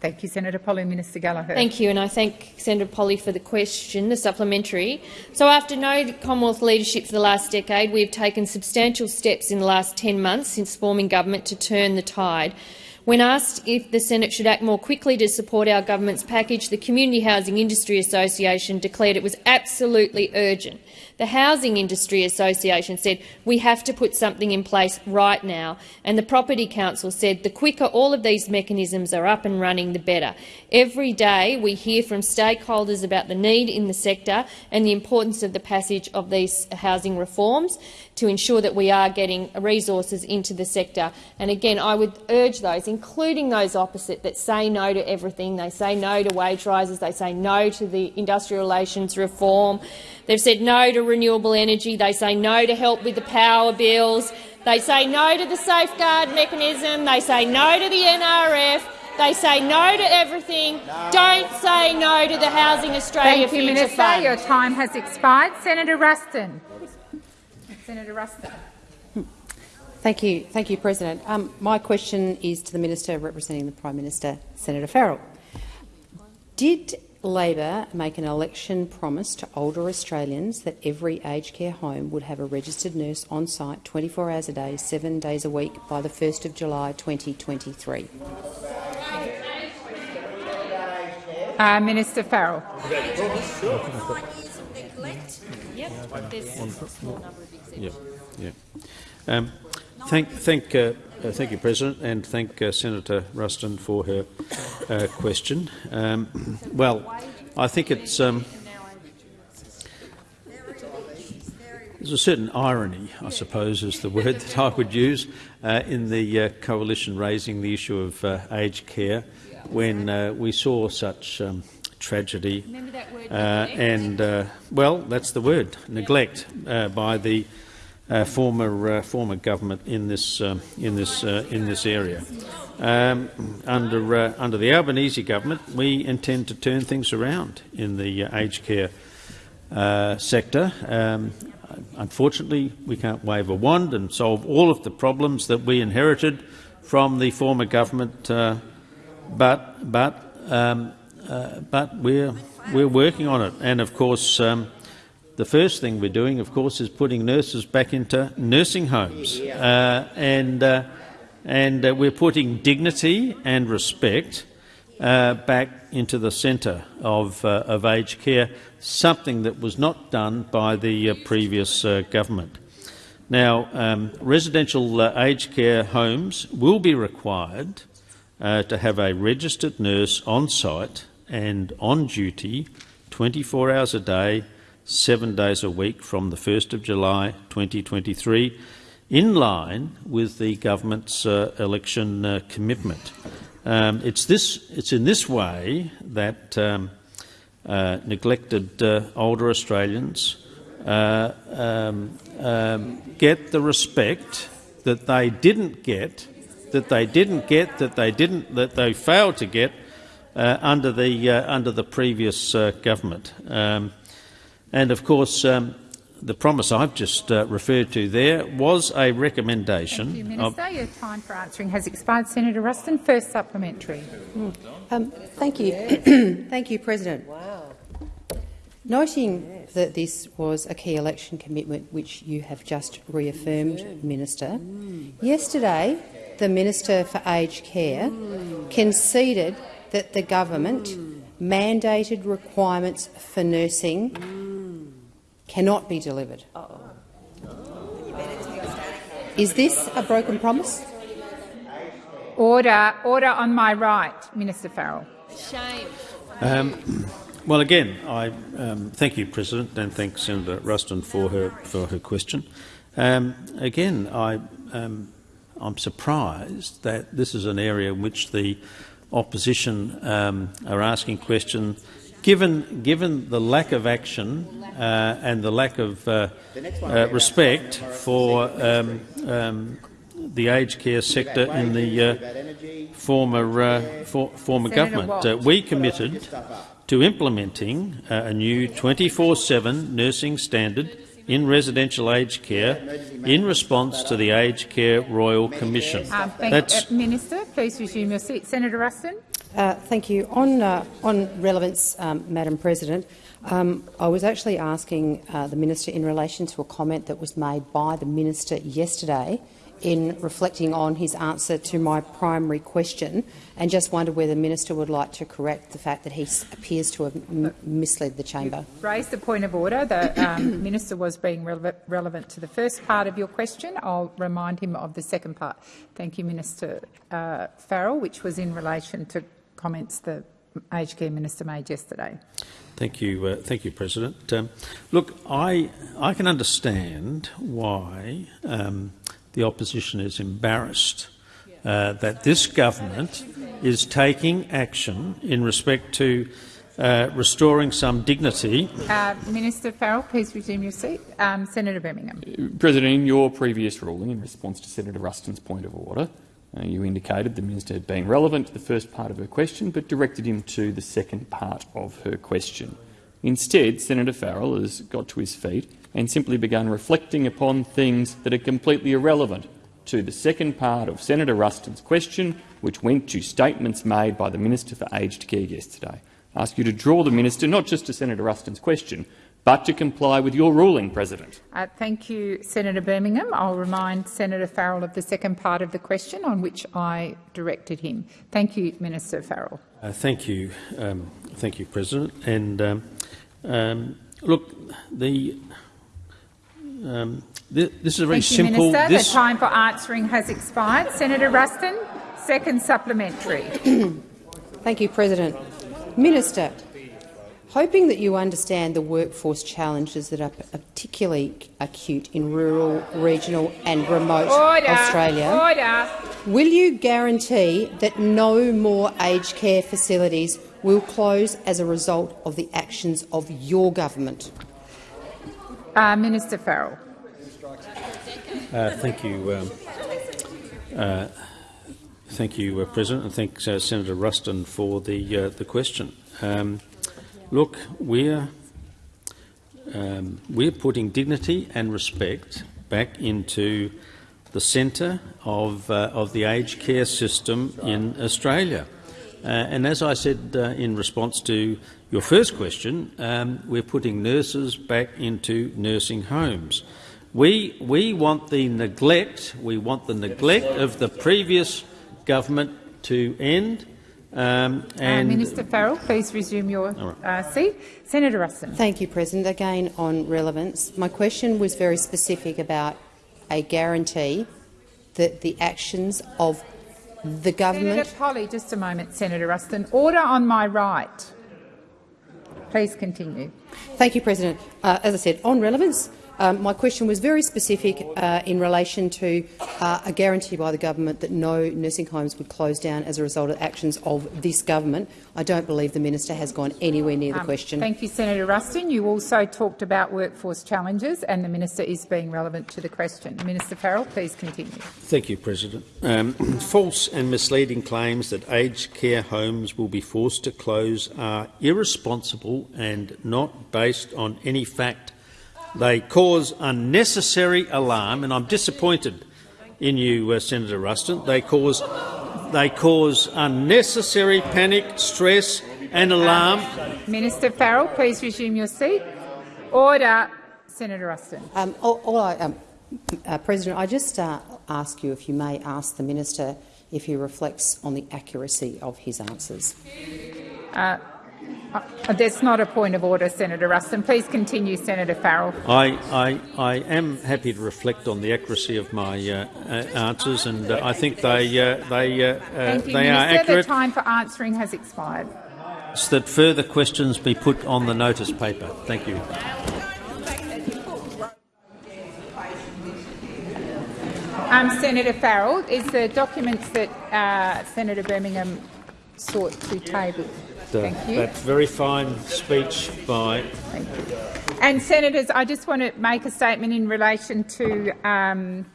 Thank you, Senator Polley. Minister Gallagher. Thank you, and I thank Senator Polley for the question, the supplementary. So after no Commonwealth leadership for the last decade, we have taken substantial steps in the last 10 months since forming government to turn the tide When asked if the Senate should act more quickly to support our government's package, the Community Housing Industry Association declared it was absolutely urgent. The Housing Industry Association said we have to put something in place right now, and the Property Council said the quicker all of these mechanisms are up and running, the better. Every day we hear from stakeholders about the need in the sector and the importance of the passage of these housing reforms to ensure that we are getting resources into the sector. And again, I would urge those, including those opposite, that say no to everything. They say no to wage rises. They say no to the industrial relations reform. They've said no to renewable energy. They say no to help with the power bills. They say no to the safeguard mechanism. They say no to the NRF. They say no to everything. No. Don't say no to the Housing Australia Thank you, Future Minister. Fund. Your time has expired. Senator Ruston. Senator Ruston. Thank you, thank you, President. Um, my question is to the minister representing the Prime Minister, Senator Farrell. Did Labor make an election promise to older Australians that every aged care home would have a registered nurse on site 24 hours a day, seven days a week by the 1st of July 2023? Uh, Minister Farrell. Yeah, yeah. Um, thank, thank, uh, uh, thank you, President, and thank uh, Senator Ruston for her uh, question. Um, well, I think it's um, there's a certain irony, I suppose, is the word that I would use uh, in the uh, coalition raising the issue of aged care when we saw such um, tragedy uh, and, uh, well, that's the word, neglect uh, by the former former government in this um, in this in this area. Um, under under the Albanese government, we intend to turn things around in the aged care sector. Um, unfortunately, we can't wave a wand and solve all of the problems that we inherited from the former government, uh, but but um, uh, but we're we're working on it. And of course, um, the first thing we're doing, of course, is putting nurses back into nursing homes, uh, and uh, and uh, we're putting dignity and respect uh, back into the centre of of aged care. Something that was not done by the previous government. Now, um, residential aged care homes will be required uh, to have a registered nurse on site and on duty 24 hours a day, seven days a week from the 1st of July 2023, in line with the government's uh, election uh, commitment. Um, it's, this, it's in this way that um, uh, neglected uh, older Australians uh, um, um, get the respect that they didn't get, that they didn't get, that they didn't, that they failed to get uh, under the under the previous government. And of course, um, the promise I've just uh, referred to there was a recommendation. Thank you, Minister. Your time for answering has expired. Senator Ruston, first supplementary. Mm. Um, thank you, thank you, President. Wow. Noting yes. that this was a key election commitment which you have just reaffirmed, yeah. Minister, mm. yesterday the Minister for Aged Care mm. conceded that the government mm. mandated requirements for nursing mm. Cannot be delivered. Uh -oh. Is this a broken promise? Order, order on my right, Minister Farrell. Shame. Um, well, again, I um, thank you, President, and thank Senator Ruston for her for her question. Um, again, I um, I'm surprised that this is an area in which the opposition um, are asking questions. Given, given the lack of action uh, and the lack of uh, uh, respect for um, um, the aged care sector in the uh, former, uh, for, former government, uh, we committed to implementing a new 24-7 nursing standard in residential aged care in response to the Aged Care Royal Commission. Um, That's you, uh, Minister, please resume your seat. Senator Ruston. Uh, thank you. On, uh, on relevance, um, Madam President, um, I was actually asking uh, the minister in relation to a comment that was made by the minister yesterday in reflecting on his answer to my primary question and just wonder whether the minister would like to correct the fact that he appears to have misled the chamber. Raised the point of order. The um, minister was being rele relevant to the first part of your question. I'll remind him of the second part. Thank you, Minister uh, Farrell, which was in relation to comments the aged care minister made yesterday. Thank you, uh, thank you, President. Um, look, I I can understand why um, the opposition is embarrassed uh, that this government is taking action in respect to uh, restoring some dignity. Uh, Minister Farrell, please resume your seat. Um, Senator Birmingham. President, in your previous ruling, in response to Senator Ruston's point of order, uh, you indicated the minister had been relevant to the first part of her question but directed him to the second part of her question. Instead, Senator Farrell has got to his feet and simply begun reflecting upon things that are completely irrelevant to the second part of Senator Ruston's question, which went to statements made by the Minister for Aged Care yesterday. I ask you to draw the minister not just to Senator Ruston's question, but to comply with your ruling, President. Uh, thank you, Senator Birmingham. I'll remind Senator Farrell of the second part of the question on which I directed him. Thank you, Minister Farrell. Uh, thank you, um, thank you, President. And um, um, look, the um, th this is a very thank you, simple. Minister. This... The time for answering has expired. Senator Ruston, second supplementary. thank you, President. Minister, hoping that you understand the workforce challenges that are particularly acute in rural, regional and remote Order. Australia, Order. will you guarantee that no more aged care facilities will close as a result of the actions of your government? Uh, Minister Farrell. Uh, thank you. Um, uh, thank you, uh, President, and thanks uh, Senator Ruston for the uh, the question. Um, look, we're um, we're putting dignity and respect back into the centre of uh, of the aged care system in Australia. Uh, and as I said uh, in response to your first question, um, we're putting nurses back into nursing homes. We, we want the neglect, we want the neglect of the previous government to end. Um, and uh, Minister Farrell, please resume your right. uh, seat. Senator Ruston. Thank you, President. Again, on relevance, my question was very specific about a guarantee that the actions of the government. Senator Polley, just a moment, Senator Ruston. Order on my right. Please continue. Thank you, President. Uh, as I said, on relevance, um, my question was very specific uh, in relation to uh, a guarantee by the government that no nursing homes would close down as a result of actions of this government. I don't believe the minister has gone anywhere near the um, question. Thank you, Senator Ruston. You also talked about workforce challenges, and the minister is being relevant to the question. Minister Farrell, please continue. Thank you, President. Um, false and misleading claims that aged care homes will be forced to close are irresponsible and not based on any fact they cause unnecessary alarm, and I'm disappointed in you, uh, Senator Ruston. They cause, they cause unnecessary panic, stress and alarm. Um, Minister Farrell, please resume your seat. Order. Senator Ruston. Um, all, all I, um, uh, President, I just uh, ask you, if you may, ask the minister if he reflects on the accuracy of his answers. Uh, uh, that's not a point of order, Senator Ruston. Please continue, Senator Farrell. I, I, I am happy to reflect on the accuracy of my uh, uh, answers, and uh, I think they, uh, they, uh, Thank you, they Minister. are accurate. The time for answering has expired. So That further questions be put on the notice paper. Thank you. Um, Senator Farrell, is the documents that Senator Birmingham sought to table. Thank you. That very fine speech by. And senators, I just want to make a statement in relation to um,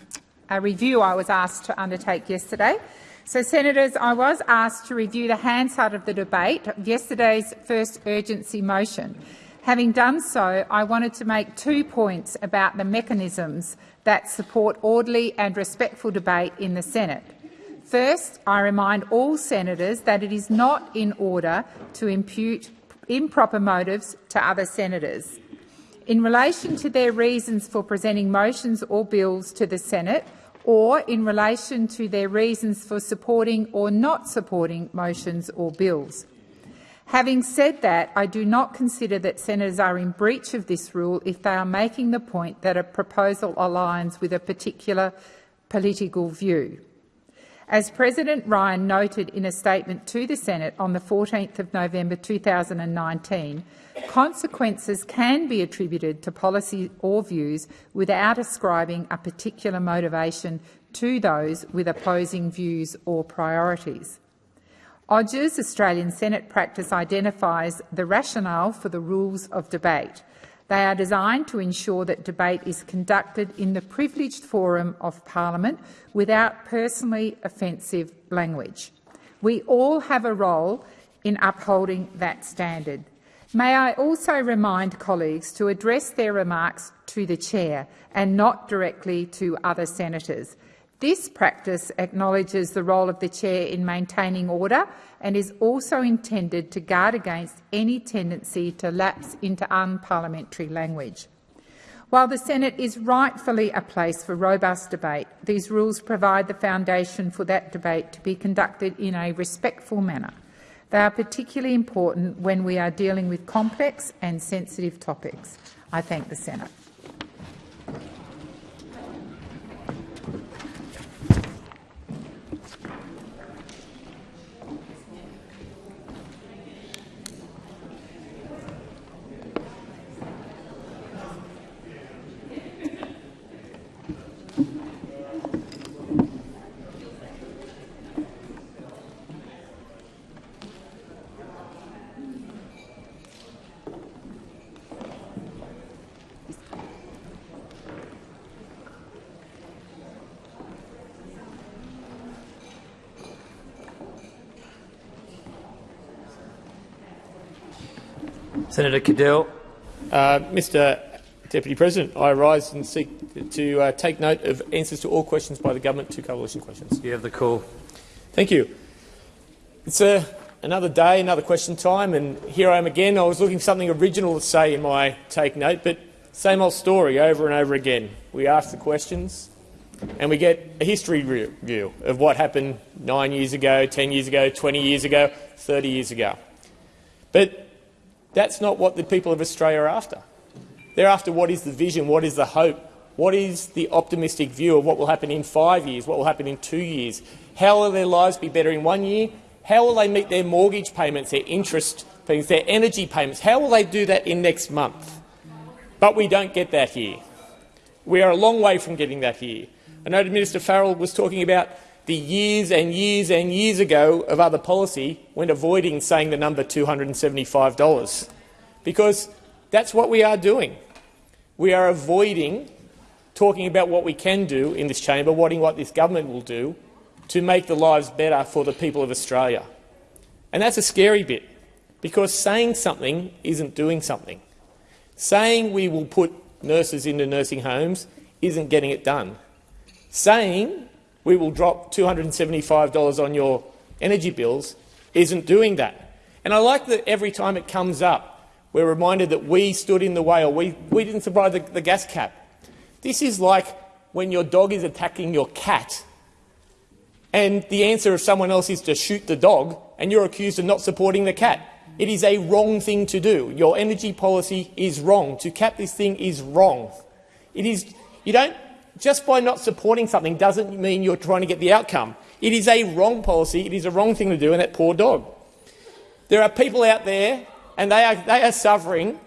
a review I was asked to undertake yesterday. So, senators, I was asked to review the Hansard of the debate of yesterday's first urgency motion. Having done so, I wanted to make two points about the mechanisms that support orderly and respectful debate in the Senate. First, I remind all senators that it is not in order to impute improper motives to other senators. In relation to their reasons for presenting motions or bills to the Senate or in relation to their reasons for supporting or not supporting motions or bills. Having said that, I do not consider that senators are in breach of this rule if they are making the point that a proposal aligns with a particular political view. As President Ryan noted in a statement to the Senate on the 14th of November 2019, consequences can be attributed to policy or views without ascribing a particular motivation to those with opposing views or priorities. Odgers' Australian Senate practice identifies the rationale for the rules of debate. They are designed to ensure that debate is conducted in the privileged forum of parliament without personally offensive language. We all have a role in upholding that standard. May I also remind colleagues to address their remarks to the chair and not directly to other senators. This practice acknowledges the role of the chair in maintaining order and is also intended to guard against any tendency to lapse into unparliamentary language. While the Senate is rightfully a place for robust debate, these rules provide the foundation for that debate to be conducted in a respectful manner. They are particularly important when we are dealing with complex and sensitive topics. I thank the Senate. Senator Cadell. Uh, Mr Deputy President, I rise and seek to uh, take note of answers to all questions by the government to coalition questions. You have the call. Thank you. It's uh, another day, another question time, and here I am again. I was looking for something original to say in my take note, but same old story over and over again. We ask the questions, and we get a history review of what happened nine years ago, 10 years ago, 20 years ago, 30 years ago. But that's not what the people of Australia are after. They're after what is the vision, what is the hope, what is the optimistic view of what will happen in five years, what will happen in two years, how will their lives be better in one year, how will they meet their mortgage payments, their interest payments, their energy payments, how will they do that in next month? But we don't get that here. We are a long way from getting that here. I know Minister Farrell was talking about the years and years and years ago of other policy when avoiding saying the number $275, because that's what we are doing. We are avoiding talking about what we can do in this chamber, what this government will do to make the lives better for the people of Australia. And that's a scary bit, because saying something isn't doing something. Saying we will put nurses into nursing homes isn't getting it done. Saying we will drop $275 on your energy bills isn't doing that. And I like that every time it comes up, we're reminded that we stood in the way or we, we didn't supply the, the gas cap. This is like when your dog is attacking your cat and the answer of someone else is to shoot the dog and you're accused of not supporting the cat. It is a wrong thing to do. Your energy policy is wrong. To cap this thing is wrong. It is, you don't just by not supporting something doesn't mean you're trying to get the outcome. It is a wrong policy. It is a wrong thing to do, and that poor dog. There are people out there, and they are, they are suffering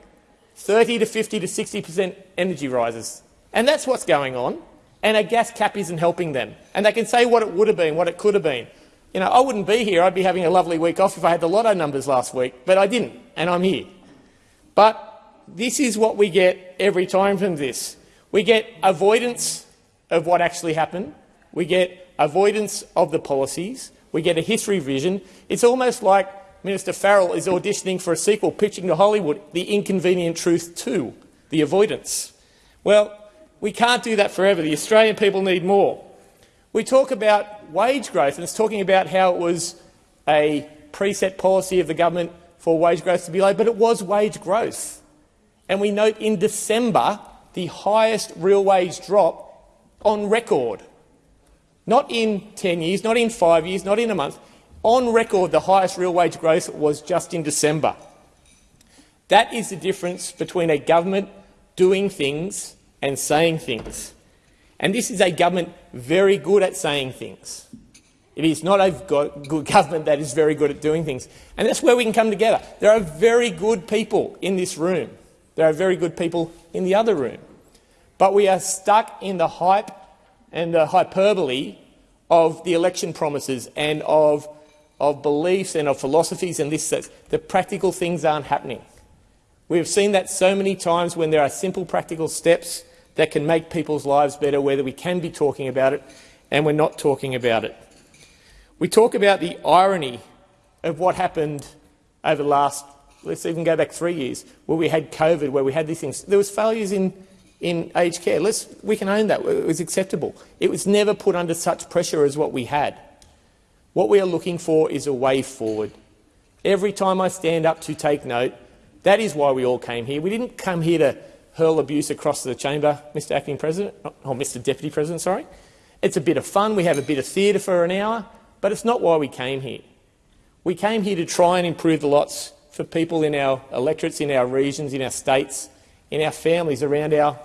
30 to 50 to 60 per cent energy rises. And that's what's going on. And a gas cap isn't helping them. And they can say what it would have been, what it could have been. You know, I wouldn't be here. I'd be having a lovely week off if I had the lotto numbers last week, but I didn't, and I'm here. But this is what we get every time from this. We get avoidance of what actually happened. We get avoidance of the policies. We get a history vision. It's almost like Minister Farrell is auditioning for a sequel, pitching to Hollywood The Inconvenient Truth 2, The Avoidance. Well, we can't do that forever. The Australian people need more. We talk about wage growth, and it's talking about how it was a preset policy of the government for wage growth to be low, but it was wage growth. And we note in December the highest real wage drop on record. Not in 10 years, not in five years, not in a month. On record, the highest real wage growth was just in December. That is the difference between a government doing things and saying things. And this is a government very good at saying things. It is not a good government that is very good at doing things. And that's where we can come together. There are very good people in this room. There are very good people in the other room. But we are stuck in the hype and the hyperbole of the election promises and of, of beliefs and of philosophies and this. The practical things aren't happening. We've seen that so many times when there are simple practical steps that can make people's lives better, whether we can be talking about it and we're not talking about it. We talk about the irony of what happened over the last, let's even go back three years, where we had COVID, where we had these things. There was failures in, in aged care. Let's, we can own that. It was acceptable. It was never put under such pressure as what we had. What we are looking for is a way forward. Every time I stand up to take note, that is why we all came here. We didn't come here to hurl abuse across the chamber, Mr Acting President, oh, or Mr Deputy President, sorry. It's a bit of fun. We have a bit of theatre for an hour. But it's not why we came here. We came here to try and improve the lots for people in our electorates, in our regions, in our states, in our families, around our,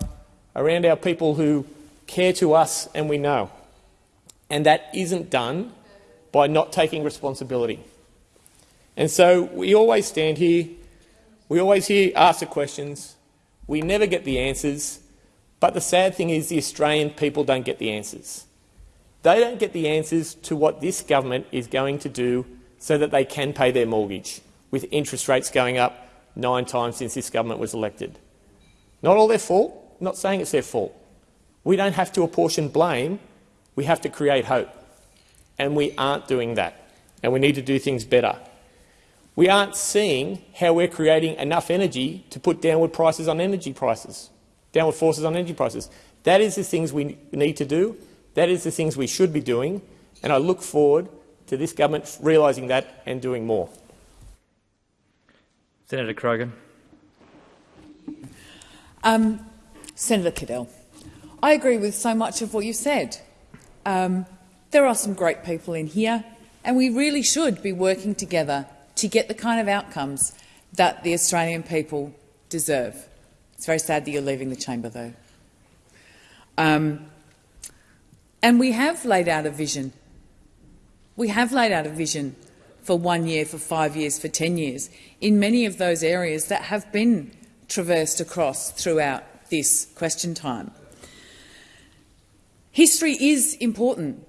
around our people who care to us and we know. And that isn't done by not taking responsibility. And so we always stand here, we always hear, ask the questions, we never get the answers, but the sad thing is the Australian people don't get the answers. They don't get the answers to what this government is going to do so that they can pay their mortgage, with interest rates going up nine times since this government was elected. Not all their fault, not saying it's their fault. We don't have to apportion blame, we have to create hope. And we aren't doing that, and we need to do things better. We aren't seeing how we're creating enough energy to put downward prices on energy prices, downward forces on energy prices. That is the things we need to do, that is the things we should be doing, and I look forward to this government realising that and doing more. Senator Grogan. Um, Senator Cadell, I agree with so much of what you said. Um, there are some great people in here, and we really should be working together to get the kind of outcomes that the Australian people deserve. It's very sad that you're leaving the chamber, though. Um, and we have laid out a vision. We have laid out a vision for one year, for five years, for 10 years, in many of those areas that have been traversed across throughout this question time. History is important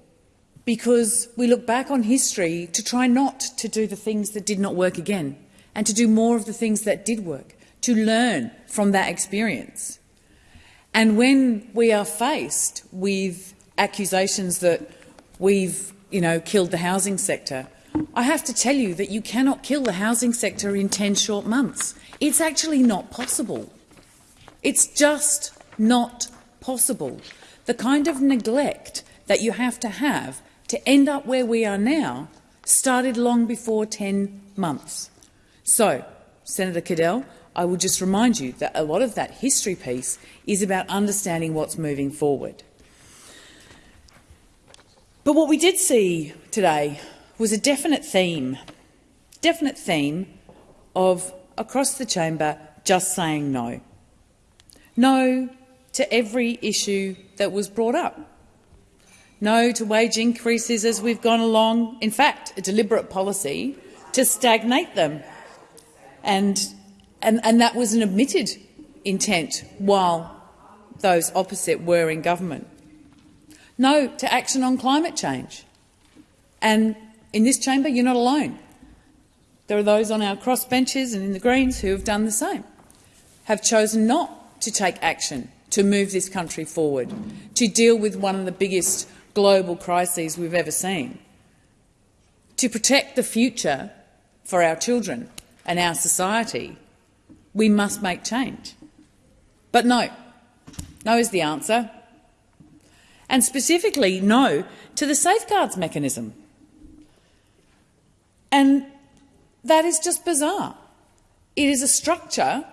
because we look back on history to try not to do the things that did not work again and to do more of the things that did work, to learn from that experience. And when we are faced with accusations that we've you know, killed the housing sector. I have to tell you that you cannot kill the housing sector in 10 short months. It's actually not possible. It's just not possible. The kind of neglect that you have to have to end up where we are now started long before 10 months. So, Senator Cadell, I will just remind you that a lot of that history piece is about understanding what's moving forward. But what we did see today was a definite theme, definite theme of across the chamber just saying no. No to every issue that was brought up. No to wage increases as we've gone along. In fact, a deliberate policy to stagnate them. And, and, and that was an admitted intent while those opposite were in government no to action on climate change. And in this chamber, you're not alone. There are those on our crossbenches and in the Greens who have done the same, have chosen not to take action to move this country forward, to deal with one of the biggest global crises we've ever seen, to protect the future for our children and our society, we must make change. But no, no is the answer and specifically no to the safeguards mechanism. And that is just bizarre. It is a structure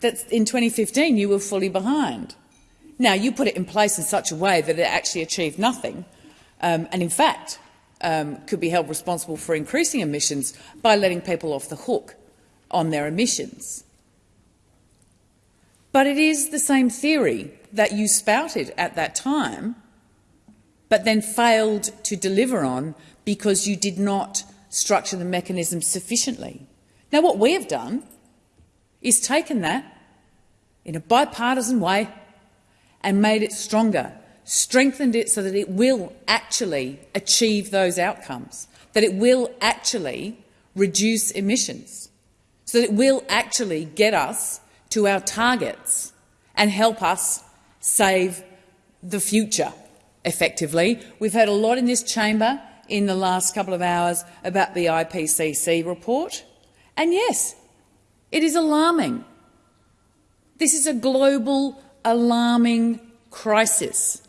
that in 2015 you were fully behind. Now, you put it in place in such a way that it actually achieved nothing, um, and in fact um, could be held responsible for increasing emissions by letting people off the hook on their emissions. But it is the same theory that you spouted at that time, but then failed to deliver on because you did not structure the mechanism sufficiently. Now, what we have done is taken that in a bipartisan way and made it stronger, strengthened it so that it will actually achieve those outcomes, that it will actually reduce emissions, so that it will actually get us to our targets and help us save the future, effectively. We've heard a lot in this chamber in the last couple of hours about the IPCC report. And yes, it is alarming. This is a global alarming crisis.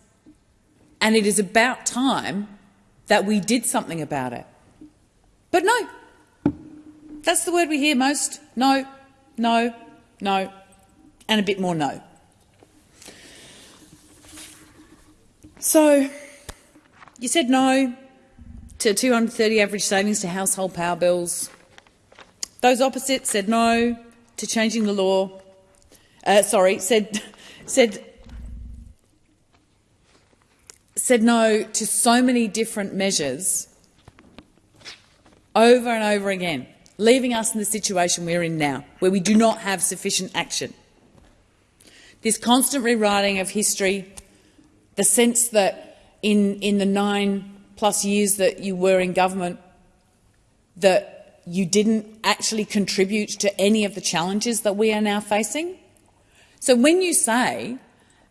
And it is about time that we did something about it. But no, that's the word we hear most. No, no, no, and a bit more no. So, you said no to 230 average savings to household power bills. Those opposite said no to changing the law. Uh, sorry, said said said no to so many different measures over and over again leaving us in the situation we're in now, where we do not have sufficient action. This constant rewriting of history, the sense that in, in the nine plus years that you were in government, that you didn't actually contribute to any of the challenges that we are now facing. So when you say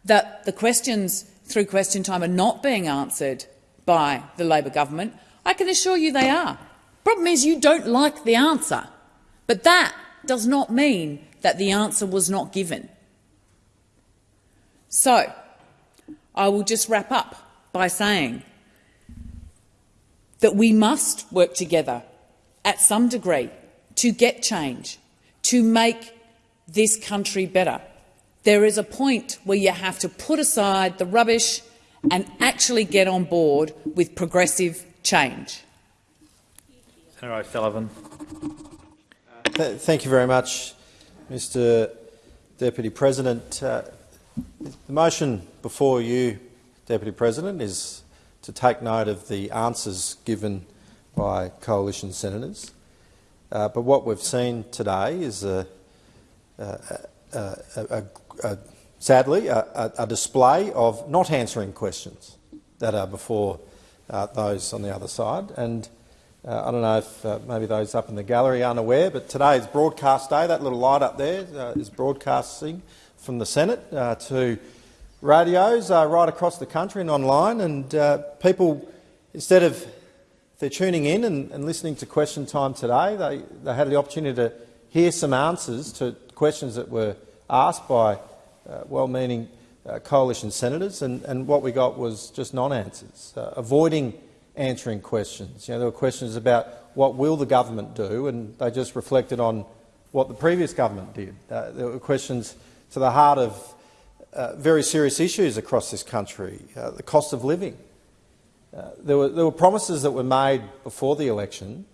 that the questions through question time are not being answered by the Labor government, I can assure you they are. Problem is you don't like the answer, but that does not mean that the answer was not given. So, I will just wrap up by saying that we must work together at some degree to get change, to make this country better. There is a point where you have to put aside the rubbish and actually get on board with progressive change. Senator O'Sullivan. Th thank you very much, Mr Deputy President. Uh, the motion before you, Deputy President, is to take note of the answers given by coalition senators. Uh, but what we've seen today is, a, a, a, sadly, a, display of not answering questions that are before uh, those on the other side. And uh, I don't know if uh, maybe those up in the gallery aren't aware, but today is broadcast day. That little light up there uh, is broadcasting from the Senate uh, to radios uh, right across the country and online. And uh, people, instead of they're tuning in and, and, listening to question time today, they, they had the opportunity to hear some answers to questions that were asked by well-meaning coalition senators. And, and, what we got was just non-answers, avoiding answering questions. You know, there were questions about what will the government do, and they just reflected on what the previous government did. Uh, there were questions to the heart of uh, very serious issues across this country, uh, the cost of living. Uh, there, were, there were promises that were made before the election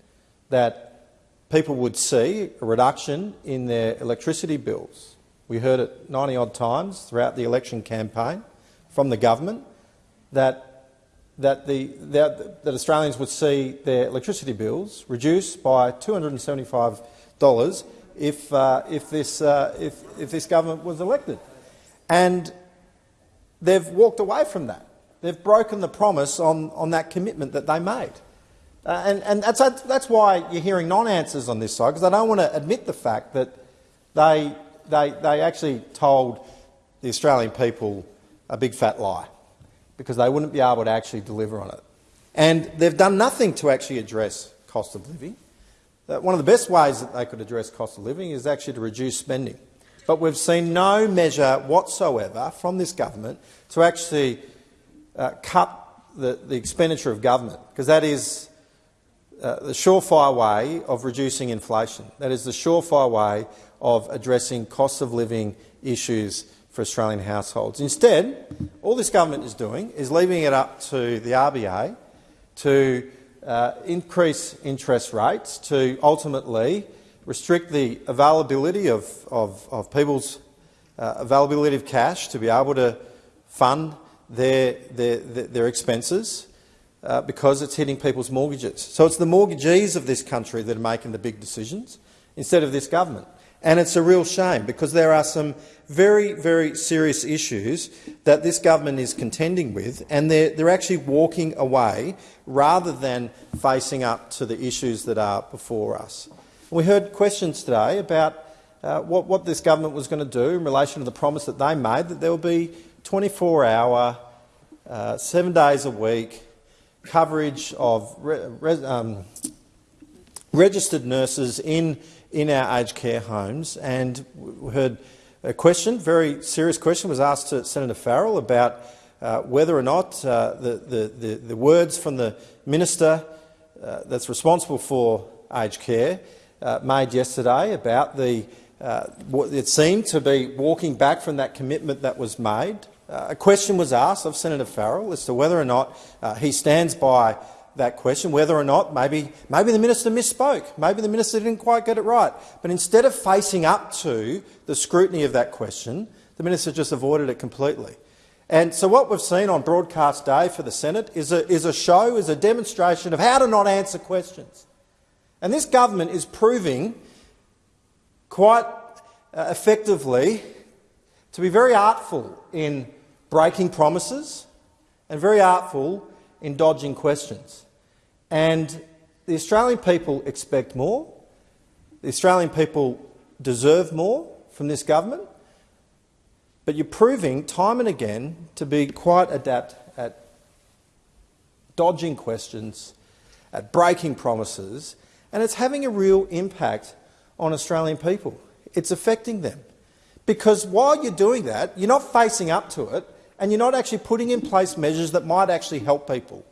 that people would see a reduction in their electricity bills. We heard it 90-odd times throughout the election campaign from the government that that, the, that, that Australians would see their electricity bills reduced by $275 if, uh, if, this, uh, if, if this government was elected. And they've walked away from that. They've broken the promise on, on that commitment that they made. Uh, and and that's, that's why you're hearing non-answers on this side, because they don't want to admit the fact that they, they, they actually told the Australian people a big fat lie because they wouldn't be able to actually deliver on it. And they've done nothing to actually address cost of living. One of the best ways that they could address cost of living is actually to reduce spending. But we've seen no measure whatsoever from this government to actually uh, cut the, the, expenditure of government, because that is uh, the surefire way of reducing inflation. That is the surefire way of addressing cost of living issues for Australian households. Instead, all this government is doing is leaving it up to the RBA to uh, increase interest rates to ultimately restrict the availability of, of, of people's uh, availability of cash to be able to fund their, their, their, expenses uh, because it's hitting people's mortgages. So it's the mortgagees of this country that are making the big decisions instead of this government. And it's a real shame because there are some very, very serious issues that this government is contending with and they're, they're actually walking away rather than facing up to the issues that are before us. We heard questions today about uh, what, what this government was going to do in relation to the promise that they made that there will be 24-hour, uh, seven days a week coverage of re re um, registered nurses in, in our aged care homes. And we heard a question, very serious question, was asked to Senator Farrell about uh, whether or not uh, the, the, the, the, words from the minister uh, that's responsible for aged care uh, made yesterday about the uh, it seemed to be walking back from that commitment that was made. Uh, a question was asked of Senator Farrell as to whether or not he stands by that question, whether or not maybe, maybe the minister misspoke, maybe the minister didn't quite get it right. But instead of facing up to the scrutiny of that question, the minister just avoided it completely. And so what we've seen on broadcast day for the Senate is a, is a show, is a demonstration of how to not answer questions. And this government is proving quite uh, effectively to be very artful in breaking promises and very artful in dodging questions. And the Australian people expect more. The Australian people deserve more from this government. But you're proving time and again to be quite adept at dodging questions, at breaking promises, and it's having a real impact on Australian people. It's affecting them. Because while you're doing that, you're not facing up to it and you're not actually putting in place measures that might actually help people.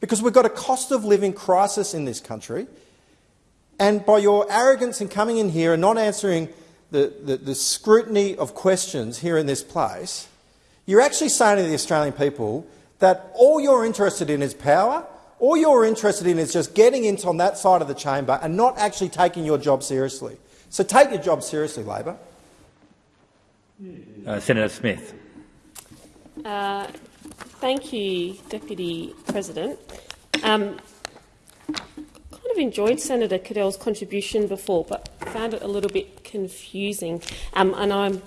Because we've got a cost of living crisis in this country, and by your arrogance in coming in here and not answering the, the, the scrutiny of questions here in this place, you're actually saying to the Australian people that all you're interested in is power, all you're interested in is just getting into on that side of the chamber and not actually taking your job seriously. So take your job seriously, Labor. Uh, Senator Smith. Uh, thank you, Deputy President. Um, kind of enjoyed Senator Cadell's contribution before, but found it a little bit confusing. Um, and I'm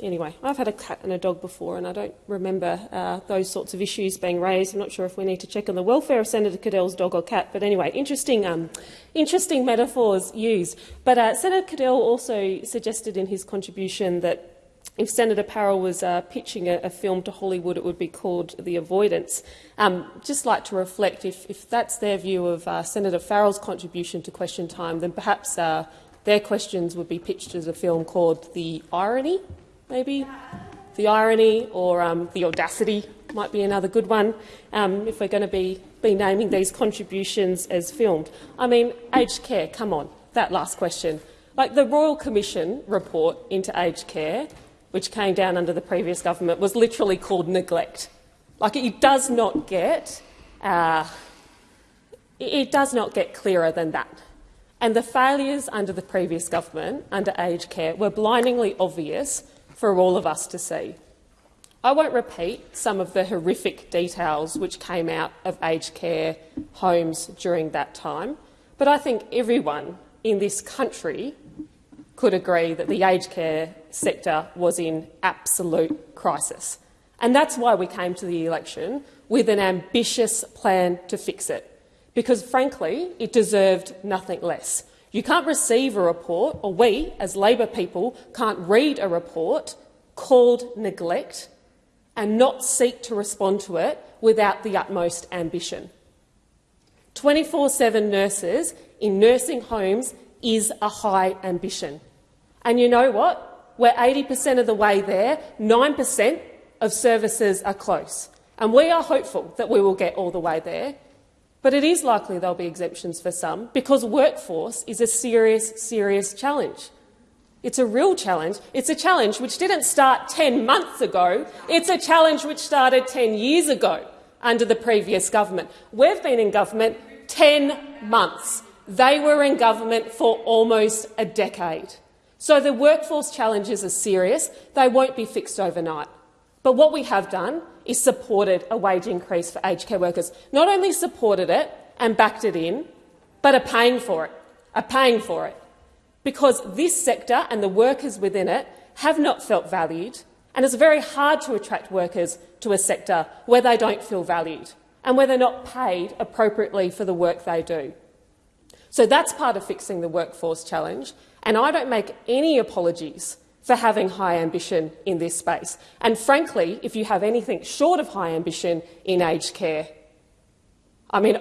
anyway, I've had a cat and a dog before, and I don't remember uh, those sorts of issues being raised. I'm not sure if we need to check on the welfare of Senator Cadell's dog or cat, but anyway, interesting, um, interesting metaphors used. But uh, Senator Cadell also suggested in his contribution that if Senator Farrell was uh, pitching a, a, film to Hollywood, it would be called The Avoidance. Um, just like to reflect, if, if that's their view of uh, Senator Farrell's contribution to question time, then perhaps uh, their questions would be pitched as a film called The Irony, maybe? The Irony or um, The Audacity might be another good one, um, if we're going to be, be naming these contributions as filmed. I mean, aged care, come on, that last question. Like the Royal Commission report into aged care which came down under the previous government, was literally called neglect. Like it does not get, uh, it does not get clearer than that. And the failures under the previous government, under aged care, were blindingly obvious for all of us to see. I won't repeat some of the horrific details which came out of aged care homes during that time, but I think everyone in this country could agree that the aged care sector was in absolute crisis. And that's why we came to the election with an ambitious plan to fix it, because frankly, it deserved nothing less. You can't receive a report, or we, as Labor people, can't read a report called neglect and not seek to respond to it without the utmost ambition. 24 7 nurses in nursing homes is a high ambition. And you know what? We're 80% of the way there. 9% of services are close. And we are hopeful that we will get all the way there. But it is likely there'll be exemptions for some because workforce is a serious, serious challenge. It's a real challenge. It's a challenge which didn't start 10 months ago. It's a challenge which started 10 years ago under the previous government. We've been in government 10 months. They were in government for almost a decade. So the workforce challenges are serious. They won't be fixed overnight. But what we have done is supported a wage increase for aged care workers. Not only supported it and backed it in, but are paying for it, are paying for it. Because this sector and the workers within it have not felt valued, and it's very hard to attract workers to a sector where they don't feel valued and where they're not paid appropriately for the work they do. So that's part of fixing the workforce challenge, and I don't make any apologies for having high ambition in this space. And frankly, if you have anything short of high ambition in aged care, I mean,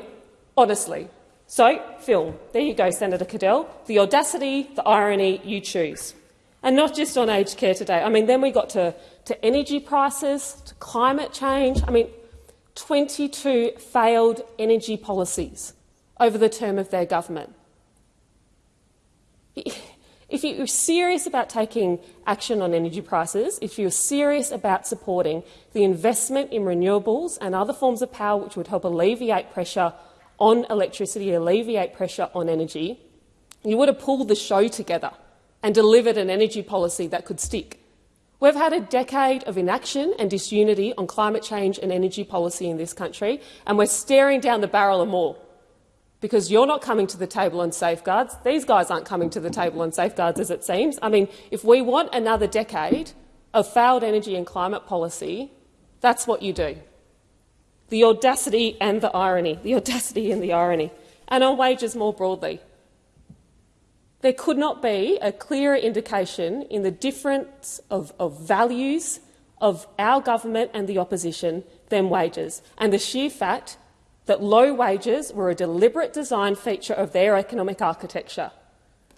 honestly. So, film. There you go, Senator Cadell. The audacity, the irony, you choose. And not just on aged care today. I mean, then we got to, to energy prices, to climate change. I mean, 22 failed energy policies over the term of their government. If you're serious about taking action on energy prices, if you're serious about supporting the investment in renewables and other forms of power which would help alleviate pressure on electricity, alleviate pressure on energy, you would have pulled the show together and delivered an energy policy that could stick. We've had a decade of inaction and disunity on climate change and energy policy in this country, and we're staring down the barrel of more because you're not coming to the table on safeguards. These guys aren't coming to the table on safeguards, as it seems. I mean, if we want another decade of failed energy and climate policy, that's what you do. The audacity and the irony, the audacity and the irony, and on wages more broadly. There could not be a clearer indication in the difference of, of values of our government and the opposition than wages, and the sheer fact that low wages were a deliberate design feature of their economic architecture,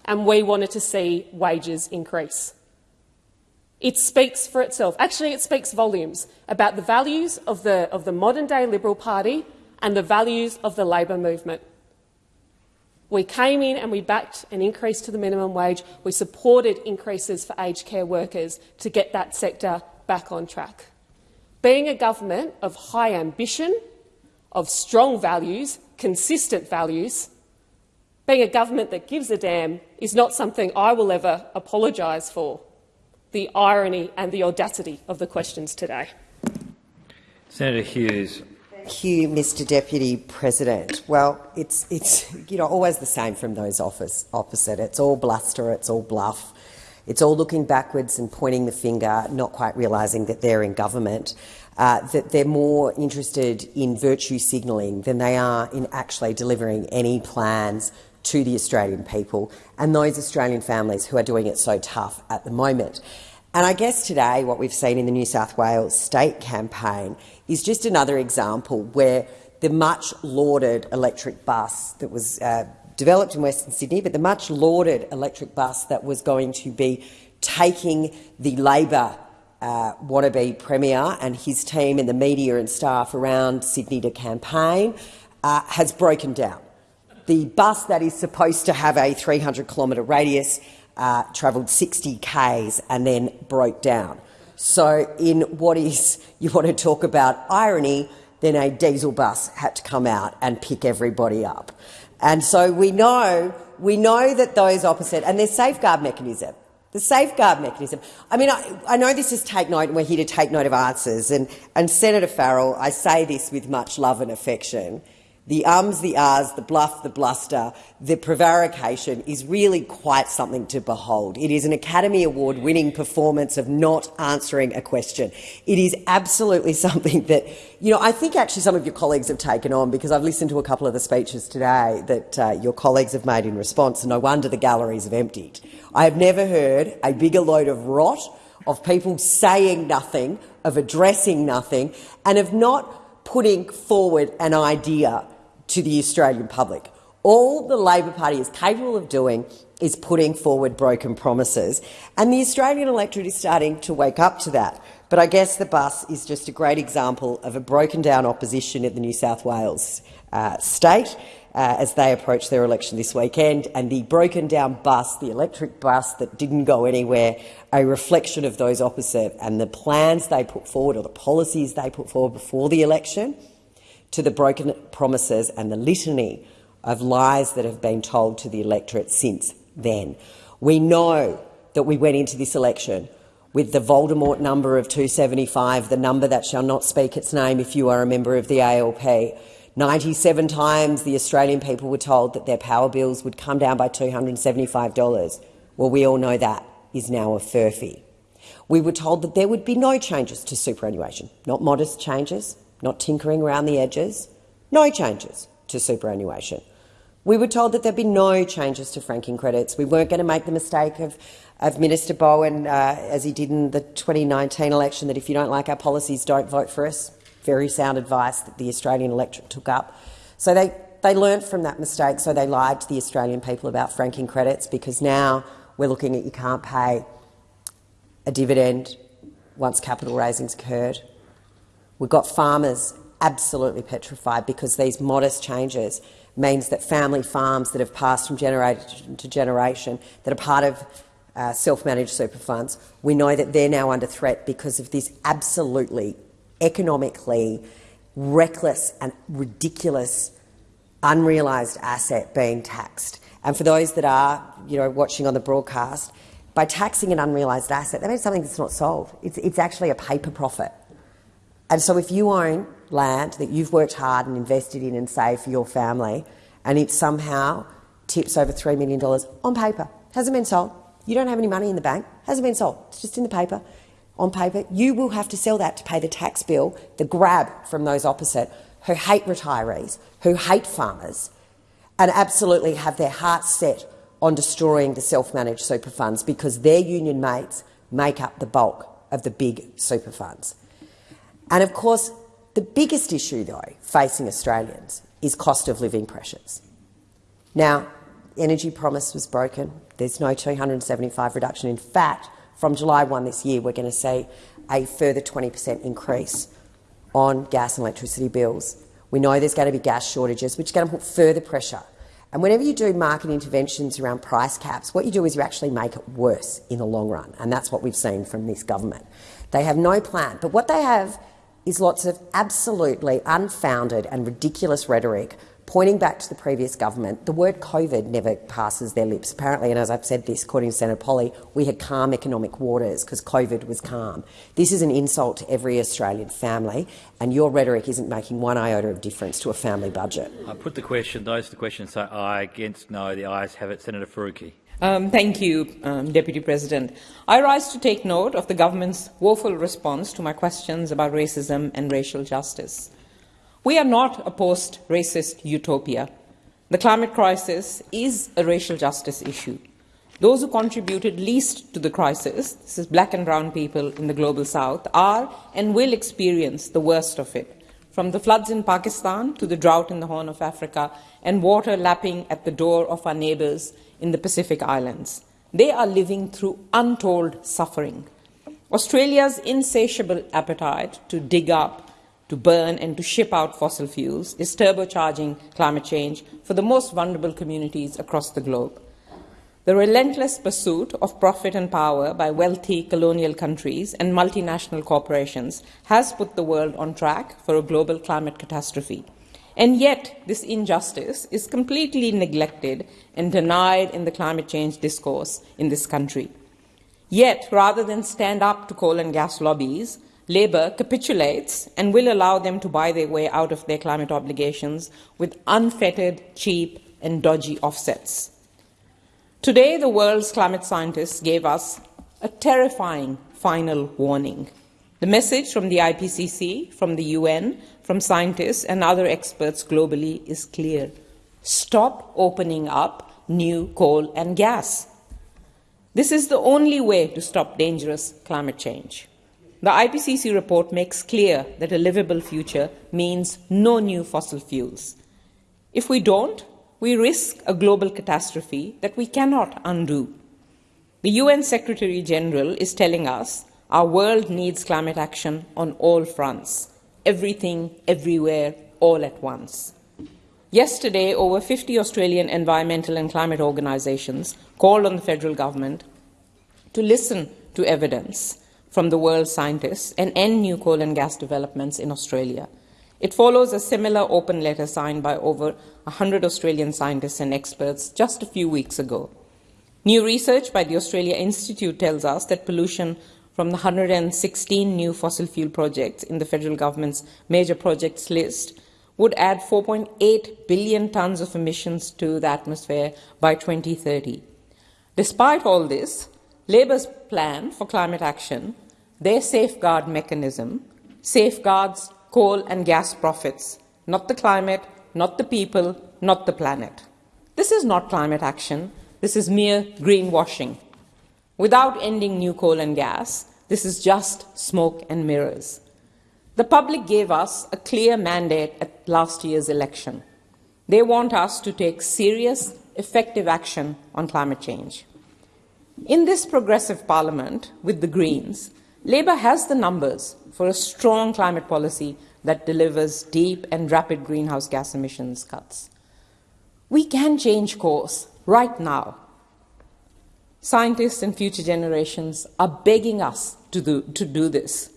and we wanted to see wages increase. It speaks for itself. Actually, it speaks volumes about the values of the, of the modern-day Liberal Party and the values of the Labor movement. We came in and we backed an increase to the minimum wage. We supported increases for aged care workers to get that sector back on track. Being a government of high ambition of strong values, consistent values, being a government that gives a damn is not something I will ever apologise for. The irony and the audacity of the questions today. Senator Hughes. Thank you, Mr Deputy President. Well, it's, it's you know, always the same from those office, opposite. It's all bluster, it's all bluff. It's all looking backwards and pointing the finger, not quite realising that they're in government uh, that they're more interested in virtue signalling than they are in actually delivering any plans to the Australian people and those Australian families who are doing it so tough at the moment. And I guess today what we've seen in the New South Wales state campaign is just another example where the much lauded electric bus that was uh, developed in Western Sydney, but the much lauded electric bus that was going to be taking the Labor uh, wannabe Premier and his team and the media and staff around Sydney to campaign uh, has broken down. The bus that is supposed to have a 300 kilometre radius uh, travelled 60 k's and then broke down. So in what is, you want to talk about irony, then a diesel bus had to come out and pick everybody up. And so we know, we know that those opposite, and there's safeguard mechanism. The safeguard mechanism. I mean, I, I, know this is take note, and we're here to take note of answers. And, and Senator Farrell, I say this with much love and affection. The ums, the ahs, the bluff, the bluster, the prevarication is really quite something to behold. It is an Academy Award winning performance of not answering a question. It is absolutely something that, you know, I think actually some of your colleagues have taken on because I've listened to a couple of the speeches today that uh, your colleagues have made in response, and no wonder the galleries have emptied. I have never heard a bigger load of rot, of people saying nothing, of addressing nothing, and of not putting forward an idea to the Australian public. All the Labor Party is capable of doing is putting forward broken promises, and the Australian electorate is starting to wake up to that. But I guess the bus is just a great example of a broken down opposition in the New South Wales uh, state. uh, as they approach their election this weekend, and the broken down bus, the electric bus that didn't go anywhere, a reflection of those opposite and the plans they put forward or the policies they put forward before the election to the broken promises and the litany of lies that have been told to the electorate since then. We know that we went into this election with the Voldemort number of 275, the number that shall not speak its name if you are a member of the ALP. 97 times the Australian people were told that their power bills would come down by $275. Well, we all know that is now a furphy. We were told that there would be no changes to superannuation, not modest changes, not tinkering around the edges, no changes to superannuation. We were told that there'd be no changes to franking credits. We weren't going to make the mistake of of Minister Bowen, uh, as he did in the 2019 election, that if you don't like our policies, don't vote for us. Very sound advice that the Australian electorate took up. So they, they learned from that mistake, so they lied to the Australian people about franking credits because now we're looking at you can't pay a dividend once capital raising's occurred. We've got farmers absolutely petrified because these modest changes means that family farms that have passed from generation to generation, that are part of uh, self-managed super funds. We know that they're now under threat because of this absolutely economically reckless and ridiculous unrealised asset being taxed. And for those that are you know, watching on the broadcast, by taxing an unrealised asset, that means something that's not sold. It's, it's actually a paper profit. And so if you own land that you've worked hard and invested in and saved for your family, and it somehow tips over $3 million on paper, hasn't been sold, you don't have any money in the bank, hasn't been sold, it's just in the paper, on paper. You will have to sell that to pay the tax bill, the grab from those opposite who hate retirees, who hate farmers, and absolutely have their hearts set on destroying the self-managed super funds because their union mates make up the bulk of the big super funds. And of course, the biggest issue, though, facing Australians is cost of living pressures. Now, energy promise was broken. There's no 275 reduction. In fact, from July 1 this year, we're going to see a further 20 per cent increase on gas and electricity bills. We know there's going to be gas shortages, which is going to put further pressure. And whenever you do market interventions around price caps, what you do is you actually make it worse in the long run, and that's what we've seen from this government. They have no plan, but what they have is lots of absolutely unfounded and ridiculous rhetoric pointing back to the previous government, the word COVID never passes their lips. Apparently, and as I've said this, according to Senator Polley, we had calm economic waters because COVID was calm. This is an insult to every Australian family, and your rhetoric isn't making one iota of difference to a family budget. I put the question. Those to the questions, say aye, against no. The ayes have it. Senator Faruqi. Um, thank you, um, Deputy President. I rise to take note of the government's woeful response to my questions about racism and racial justice. We are not a post-racist utopia. The climate crisis is a racial justice issue. Those who contributed least to the crisis, this is black and brown people in the global south, are and will experience the worst of it, from the floods in Pakistan to the drought in the Horn of Africa and water lapping at the door of our neighbours in the Pacific Islands. They are living through untold suffering. Australia's insatiable appetite to dig up to burn and to ship out fossil fuels is turbocharging climate change for the most vulnerable communities across the globe. The relentless pursuit of profit and power by wealthy colonial countries and multinational corporations has put the world on track for a global climate catastrophe. And yet, this injustice is completely neglected and denied in the climate change discourse in this country. Yet, rather than stand up to coal and gas lobbies, Labor capitulates and will allow them to buy their way out of their climate obligations with unfettered, cheap and dodgy offsets. Today, the world's climate scientists gave us a terrifying final warning. The message from the IPCC, from the UN, from scientists and other experts globally is clear. Stop opening up new coal and gas. This is the only way to stop dangerous climate change. The IPCC report makes clear that a livable future means no new fossil fuels. If we don't, we risk a global catastrophe that we cannot undo. The UN Secretary General is telling us our world needs climate action on all fronts, everything, everywhere, all at once. Yesterday, over 50 Australian environmental and climate organisations called on the federal government to listen to evidence from the world's scientists and end new coal and gas developments in Australia. It follows a similar open letter signed by over 100 Australian scientists and experts just a few weeks ago. New research by the Australia Institute tells us that pollution from the 116 new fossil fuel projects in the federal government's major projects list would add 4.8 billion tonnes of emissions to the atmosphere by 2030. Despite all this, Labor's plan for climate action, their safeguard mechanism, safeguards coal and gas profits, not the climate, not the people, not the planet. This is not climate action. This is mere greenwashing. Without ending new coal and gas, this is just smoke and mirrors. The public gave us a clear mandate at last year's election. They want us to take serious, effective action on climate change. In this progressive parliament with the Greens, Labor has the numbers for a strong climate policy that delivers deep and rapid greenhouse gas emissions cuts. We can change course right now. Scientists and future generations are begging us to do, to do this.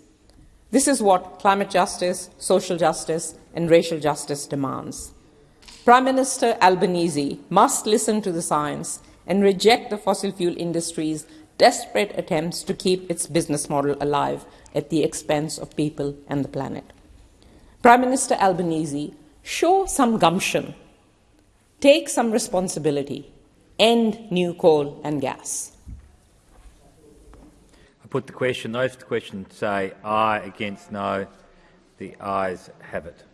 This is what climate justice, social justice, and racial justice demands. Prime Minister Albanese must listen to the science and reject the fossil fuel industry's desperate attempts to keep its business model alive at the expense of people and the planet. Prime Minister Albanese, show some gumption Take some responsibility end new coal and gas. I put the question. Those the question say aye against no. The ayes have it.